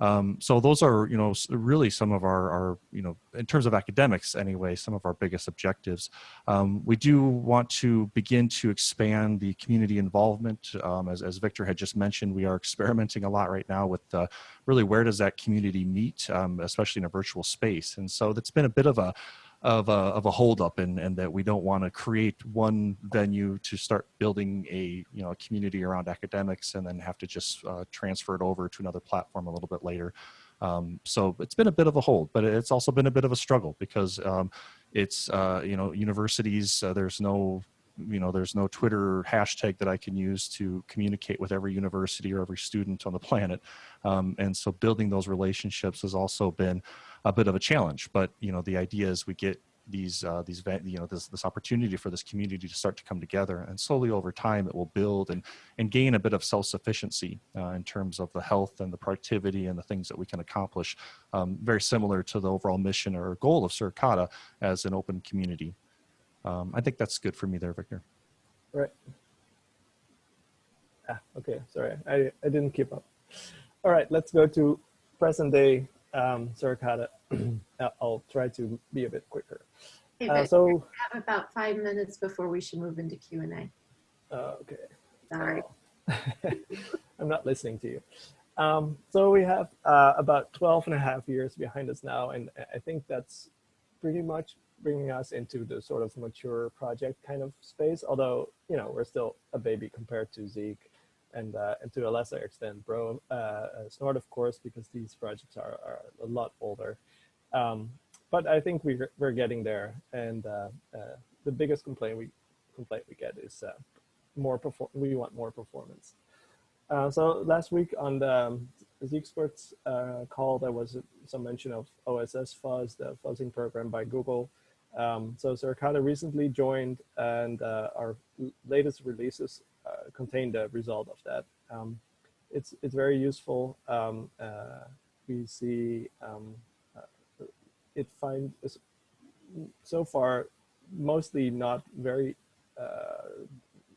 Um, so those are, you know, really some of our, our, you know, in terms of academics anyway, some of our biggest objectives. Um, we do want to begin to expand the community involvement. Um, as, as Victor had just mentioned, we are experimenting a lot right now with uh, really where does that community meet, um, especially in a virtual space. And so that's been a bit of a, of a, of a holdup and, and that we don't want to create one venue to start building a you know a community around academics and then have to just uh, transfer it over to another platform a little bit later. Um, so it's been a bit of a hold, but it's also been a bit of a struggle because um, it's uh, you know universities uh, there's no you know there's no Twitter hashtag that I can use to communicate with every university or every student on the planet, um, and so building those relationships has also been a bit of a challenge. But you know, the idea is we get these uh, these you know this this opportunity for this community to start to come together, and slowly over time it will build and and gain a bit of self sufficiency uh, in terms of the health and the productivity and the things that we can accomplish. Um, very similar to the overall mission or goal of Suricata as an open community. Um, I think that's good for me there, Victor. Right. Ah, okay, sorry, I, I didn't keep up. All right, let's go to present day um, Suricata. I'll try to be a bit quicker. Okay, Uh, so, we have about five minutes before we should move into Q and A. uh, okay. Sorry. I'm not listening to you. Um, so we have uh, about 12 and a half years behind us now, and I think that's pretty much bringing us into the sort of mature project kind of space. Although you know we're still a baby compared to Zeek, and uh, and to a lesser extent, Bro uh, uh, Snort, of course, because these projects are, are a lot older. Um, but I think we're we're getting there, and uh, uh, the biggest complaint we complaint we get is uh, more perform. We want more performance. So last week on the um, Zeek Experts uh, call, there was some mention of OSS Fuzz, the fuzzing program by Google. Um, so Suricata recently joined, and uh, our latest releases contain the result of that. Um, it's it's very useful. Um, uh, we see um, uh, it finds so far mostly not very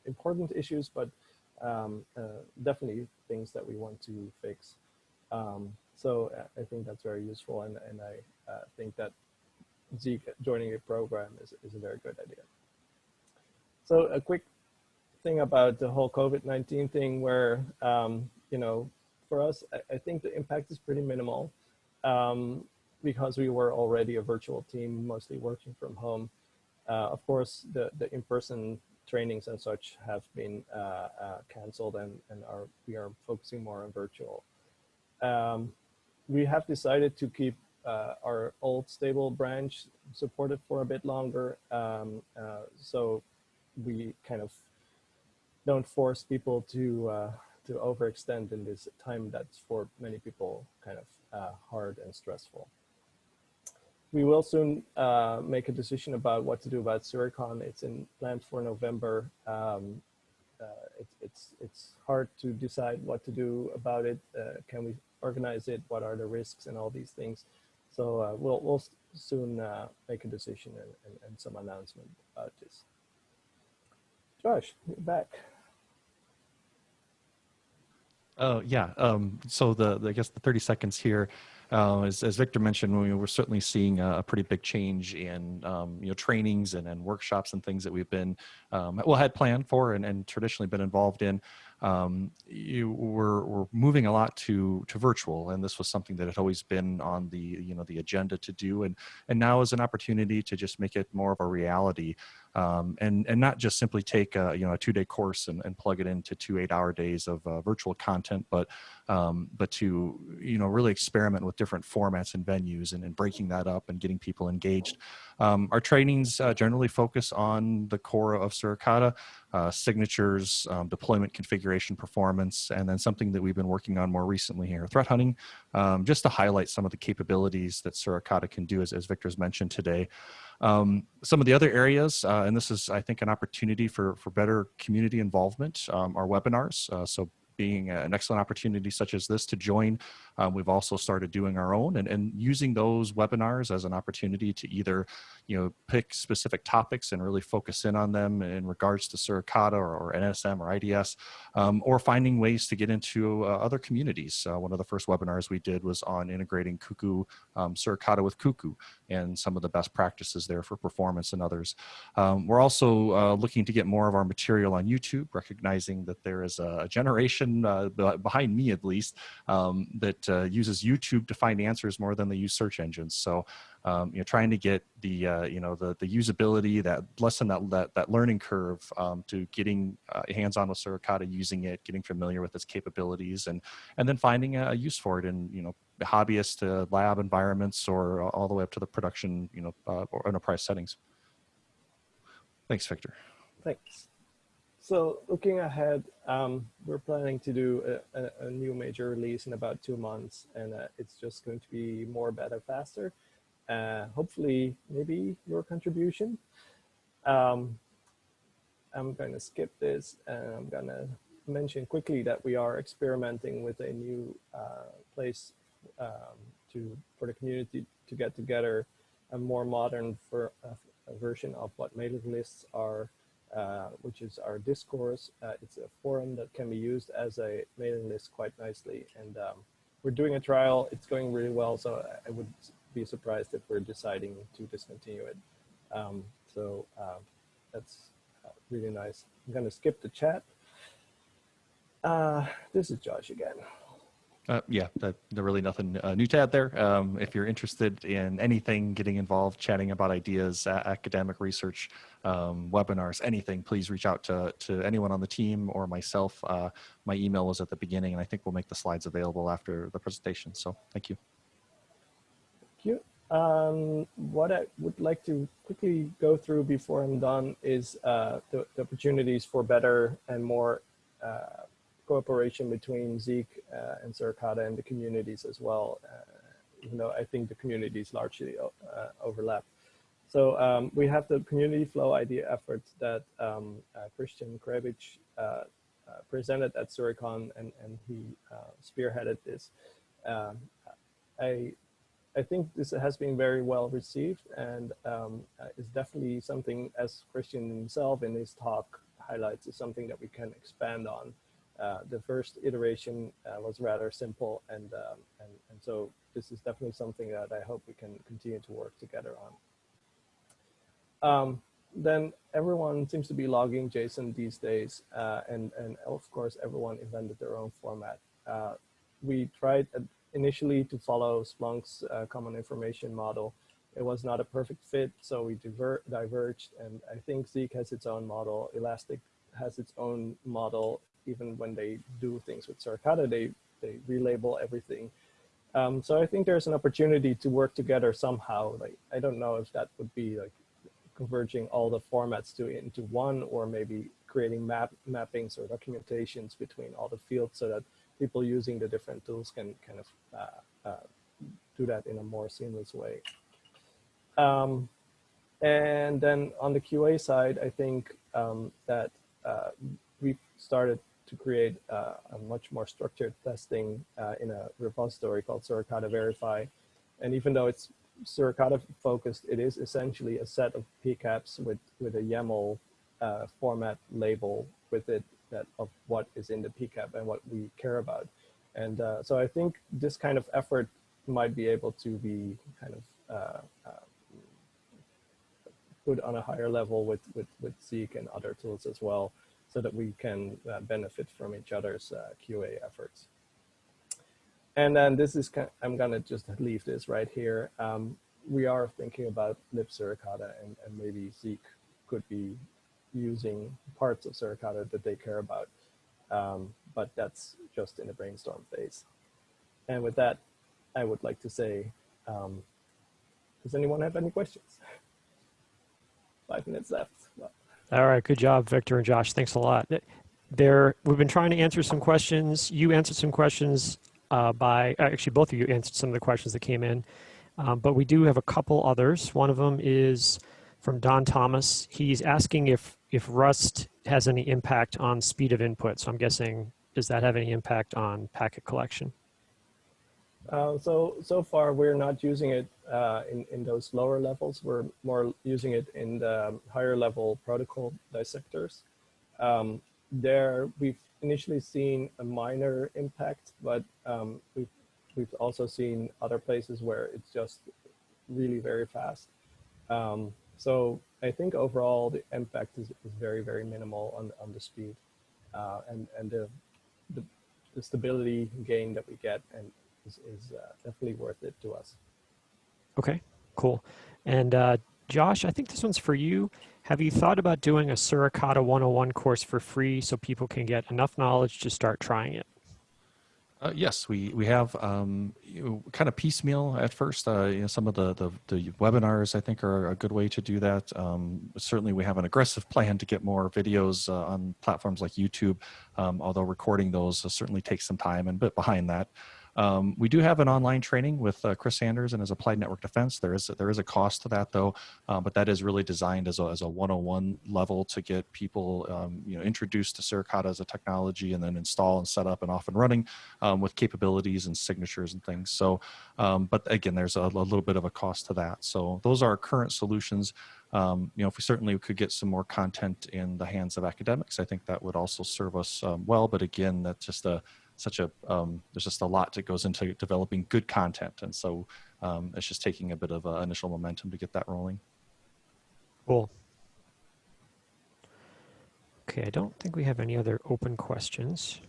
important issues, but um, uh, definitely things that we want to fix. Um, so I think that's very useful, and, and I uh, think that Zeek joining a program is, is a very good idea. So a quick thing about the whole COVID-19 thing where, um, you know, for us, I, think the impact is pretty minimal um, because we were already a virtual team, mostly working from home. Uh, of course, the, the in-person trainings and such have been uh, uh, canceled and, and are, we are focusing more on virtual. Um, we have decided to keep uh, our old stable branch supported for a bit longer. Um, uh, so we kind of don't force people to uh, to overextend in this time that's for many people kind of uh, hard and stressful we will soon uh, make a decision about what to do about Suricon. It's in planned for November. Um, uh, it, it's it's hard to decide what to do about it. Uh, can we organize it? What are the risks and all these things? So uh, we'll we'll soon make a decision and, and, and, some announcement about this. Josh, back. Oh yeah. Um, so the, the I guess the 30 seconds here. Uh, as, as, Victor mentioned, we were certainly seeing a, pretty big change in um, you know trainings and, and, workshops and things that we've been um, well had planned for and, and traditionally been involved in um, you were, were moving a lot to to virtual, and this was something that had always been on the you know the agenda to do, and and now is an opportunity to just make it more of a reality, um, and and not just simply take a, you know a two day course and, and plug it into two eight hour days of uh, virtual content, but um, but to you know really experiment with different formats and venues and, and breaking that up and getting people engaged. Um, our trainings uh, generally focus on the core of Suricata, uh, signatures, um, deployment configuration performance, and then something that we've been working on more recently here, threat hunting, um, just to highlight some of the capabilities that Suricata can do, as, as Victor's mentioned today. Um, some of the other areas, uh, and this is, I think, an opportunity for, for better community involvement, um, are webinars. Uh, so being an excellent opportunity such as this to join. Um, we've also started doing our own and, and using those webinars as an opportunity to either, you know, pick specific topics and really focus in on them in regards to Suricata or, or NSM or IDS, um, or finding ways to get into uh, other communities. Uh, one of the first webinars we did was on integrating Cuckoo, um, Suricata with Cuckoo and some of the best practices there for performance and others. Um, we're also uh, looking to get more of our material on YouTube, recognizing that there is a generation uh, behind me at least um, that uh, uses YouTube to find answers more than they use search engines. So um, you know, trying to get the uh, you know the the usability that lessen that that, that learning curve um, to getting uh, hands-on with Suricata, using it, getting familiar with its capabilities, and and then finding a use for it in you know hobbyist to lab environments or all the way up to the production you know uh, or enterprise settings. Thanks, Victor. Thanks. So looking ahead, um, we're planning to do a, a, a, new major release in about two months, and uh, it's just going to be more, better, faster. Uh, hopefully, maybe your contribution. Um, I'm going to skip this, and I'm going to mention quickly that we are experimenting with a new uh, place um, to for the community to get together, a more modern for, uh, version of what mailing lists are uh, which is our discourse. Uh, it's a forum that can be used as a mailing list quite nicely. And um, we're doing a trial. It's going really well. So I would be surprised if we're deciding to discontinue it. Um, so uh, that's really nice. I'm going to skip the chat. Uh, this is Josh again. Uh, yeah, that, really nothing uh, new to add there. Um, if you're interested in anything, getting involved, chatting about ideas, academic research, um, webinars, anything, please reach out to, to anyone on the team or myself. Uh, my email was at the beginning, and I think we'll make the slides available after the presentation. So thank you. You. Um, what I would like to quickly go through before I'm done is uh, the, the opportunities for better and more uh, cooperation between Zeek uh, and Suricata and the communities as well, uh, even though I think the communities largely uh, overlap. So um, we have the community flow ID effort that um, uh, Christian Kreibich uh, presented at Suricon and, and he spearheaded this. Um, I, I think this has been very well received and um, is definitely something as Christian himself in his talk highlights is something that we can expand on uh, the first iteration uh, was rather simple and, um, and, and so this is definitely something that I hope we can continue to work together on. Um, then everyone seems to be logging JSON these days uh, and, and of course everyone invented their own format. Uh, we tried initially to follow Splunk's uh, common information model. It was not a perfect fit, so we diver diverged and I think Zeek has its own model, Elastic has its own model, even when they do things with Suricata, they, they relabel everything. Um, so I think there's an opportunity to work together somehow. Like, I don't know if that would be like converging all the formats to into one or maybe creating map mappings or documentations between all the fields so that people using the different tools can kind of uh, uh, do that in a more seamless way. Um, and then on the QA side, I think um, that uh, we started to create uh, a much more structured testing uh, in a repository called Suricata Verify. And even though it's Suricata focused, it is essentially a set of PCAPs with, with a YAML uh, format label with it that of what is in the PCAP and what we care about. And uh, so I think this kind of effort might be able to be kind of uh, uh, put on a higher level with, with, with Zeek and other tools as well so that we can uh, benefit from each other's uh, QA efforts. And then this is, kind of, I'm gonna just leave this right here. Um, we are thinking about lib Suricata and, and maybe Zeek could be using parts of Suricata that they care about. Um, but that's just in the brainstorm phase. And with that, I would like to say, um, does anyone have any questions? Five minutes left. Well, all right, good job, Victor and Josh. Thanks a lot. There, we've been trying to answer some questions. You answered some questions uh, by, actually both of you answered some of the questions that came in, um, but we do have a couple others. One of them is from Don Thomas. He's asking if, if Rust has any impact on speed of input. So I'm guessing, does that have any impact on packet collection? Uh, so, so far we're not using it uh, in, in those lower levels. We're more using it in the higher level protocol dissectors. Um, there, we've initially seen a minor impact, but um, we've, we've also seen other places where it's just really very fast. Um, so I think overall the impact is, is very, very minimal on, on the speed uh, and, and the, the, the stability gain that we get and is, is uh, definitely worth it to us. Okay, cool. And uh, Josh, I think this one's for you. Have you thought about doing a Suricata 101 course for free so people can get enough knowledge to start trying it? Uh, yes, we we have um, you know, kind of piecemeal at first. Uh, you know, some of the, the, the webinars I think are a good way to do that. Um, certainly, we have an aggressive plan to get more videos uh, on platforms like YouTube. Um, although recording those uh, certainly takes some time and a bit behind that. Um, we do have an online training with uh, Chris Sanders and his Applied Network Defense. There is there is a cost to that though, uh, but that is really designed as a, as a 101 level to get people um, you know introduced to Suricata as a technology and then install and set up and off and running um, with capabilities and signatures and things. So, um, but again, there's a, a, little bit of a cost to that. So those are our current solutions. Um, you know, if we certainly could get some more content in the hands of academics, I think that would also serve us um, well. But again, that's just a such a um, there's just a lot that goes into developing good content and so um, it's just taking a bit of uh, initial momentum to get that rolling cool okay i don't think we have any other open questions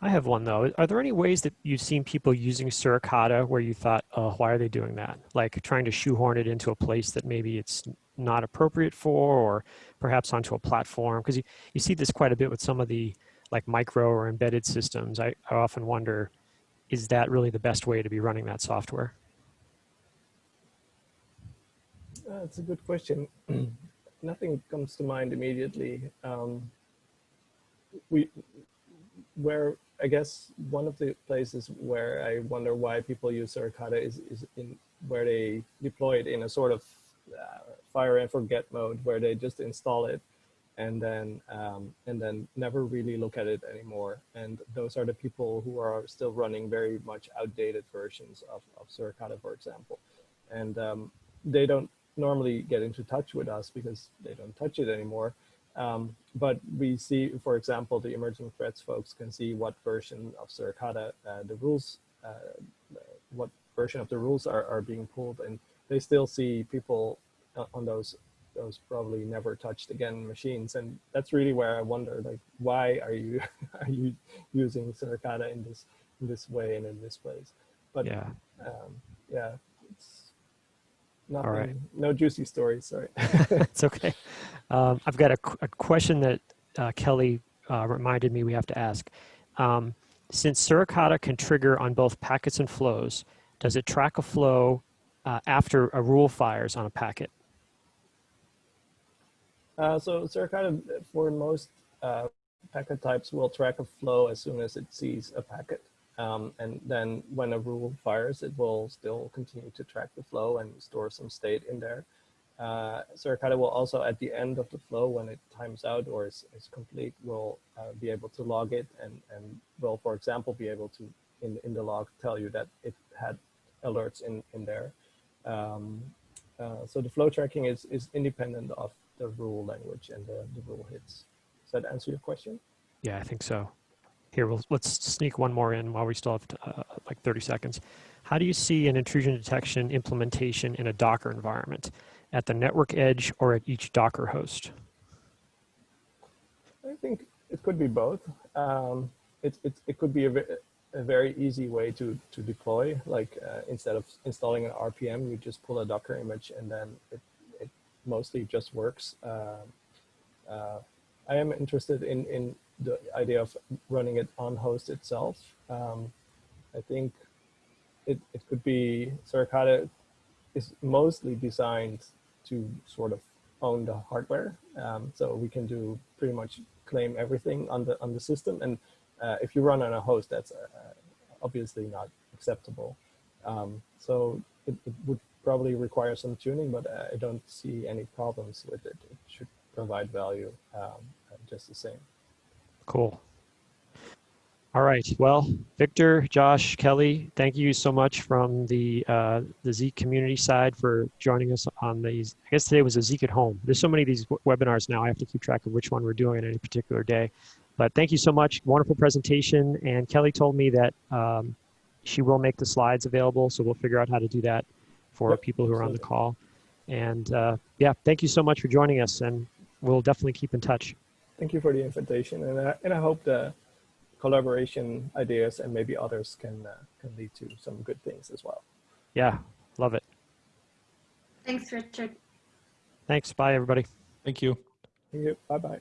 I have one though. Are there any ways that you've seen people using Suricata where you thought, oh, why are they doing that? Like trying to shoehorn it into a place that maybe it's not appropriate for, or perhaps onto a platform? Because you, you see this quite a bit with some of the like micro or embedded systems. I, I often wonder, is that really the best way to be running that software? Uh, That's a good question. Nothing comes to mind immediately. Um, we, where I guess one of the places where I wonder why people use Suricata is, is in where they deploy it in a sort of uh, fire and forget mode, where they just install it and then um, and then never really look at it anymore. And those are the people who are still running very much outdated versions of, of Suricata, for example. And um, they don't normally get into touch with us because they don't touch it anymore. Um, but we see, for example, the emerging threats folks can see what version of Suricata uh, the rules, uh, what version of the rules are, are being pulled, and they still see people uh, on those those probably never touched again machines, and that's really where I wonder, like, why are you are you using Suricata in this in this way and in this place? But Yeah. um, yeah, it's right. nothing, no juicy stories. Sorry. it's okay. Um, I've got a, a question that uh, Kelly uh, reminded me we have to ask. Um, since Suricata can trigger on both packets and flows, does it track a flow uh, after a rule fires on a packet? Uh, so Suricata, for most uh, packet types, will track a flow as soon as it sees a packet. Um, and then when a rule fires, it will still continue to track the flow and store some state in there. Uh, Suricata will also, at the end of the flow, when it times out or is, is complete, will uh, be able to log it and, and will, for example, be able to, in, in the log, tell you that it had alerts in, in there. Um, uh, so the flow tracking is, is independent of the rule language and the, the rule hits. Does that answer your question? Yeah, I think so. Here, we'll, let's sneak one more in while we still have uh, like 30 seconds. How do you see an intrusion detection implementation in a Docker environment? At the network edge or at each Docker host? I think it could be both. Um, it, it, it could be a, a very easy way to, to deploy, like uh, instead of installing an RPM, you just pull a Docker image and then it, it mostly just works. Uh, uh, I am interested in, in the idea of running it on host itself. Um, I think it, it could be, Suricata is mostly designed to sort of own the hardware. Um, so we can do pretty much claim everything on the on the system. And uh, if you run on a host, that's uh, obviously not acceptable. Um, so it, it, would probably require some tuning, but I don't see any problems with it. It should provide value um, just the same. Cool. All right. Well, Victor, Josh, Kelly, thank you so much from the uh, the Zeek community side for joining us on these. I guess today was a Zeek at home. There's so many of these webinars now. I have to keep track of which one we're doing on any particular day. But thank you so much. Wonderful presentation. And Kelly told me that um, she will make the slides available, so we'll figure out how to do that for Yep, people who are on the call. And uh, yeah, thank you so much for joining us, and we'll definitely keep in touch. Thank you for the invitation, and I, and I hope the collaboration ideas and maybe others can uh, can lead to some good things as well. Yeah, love it. Thanks, Richard. Thanks. Bye, everybody. Thank you. Thank you. Bye bye.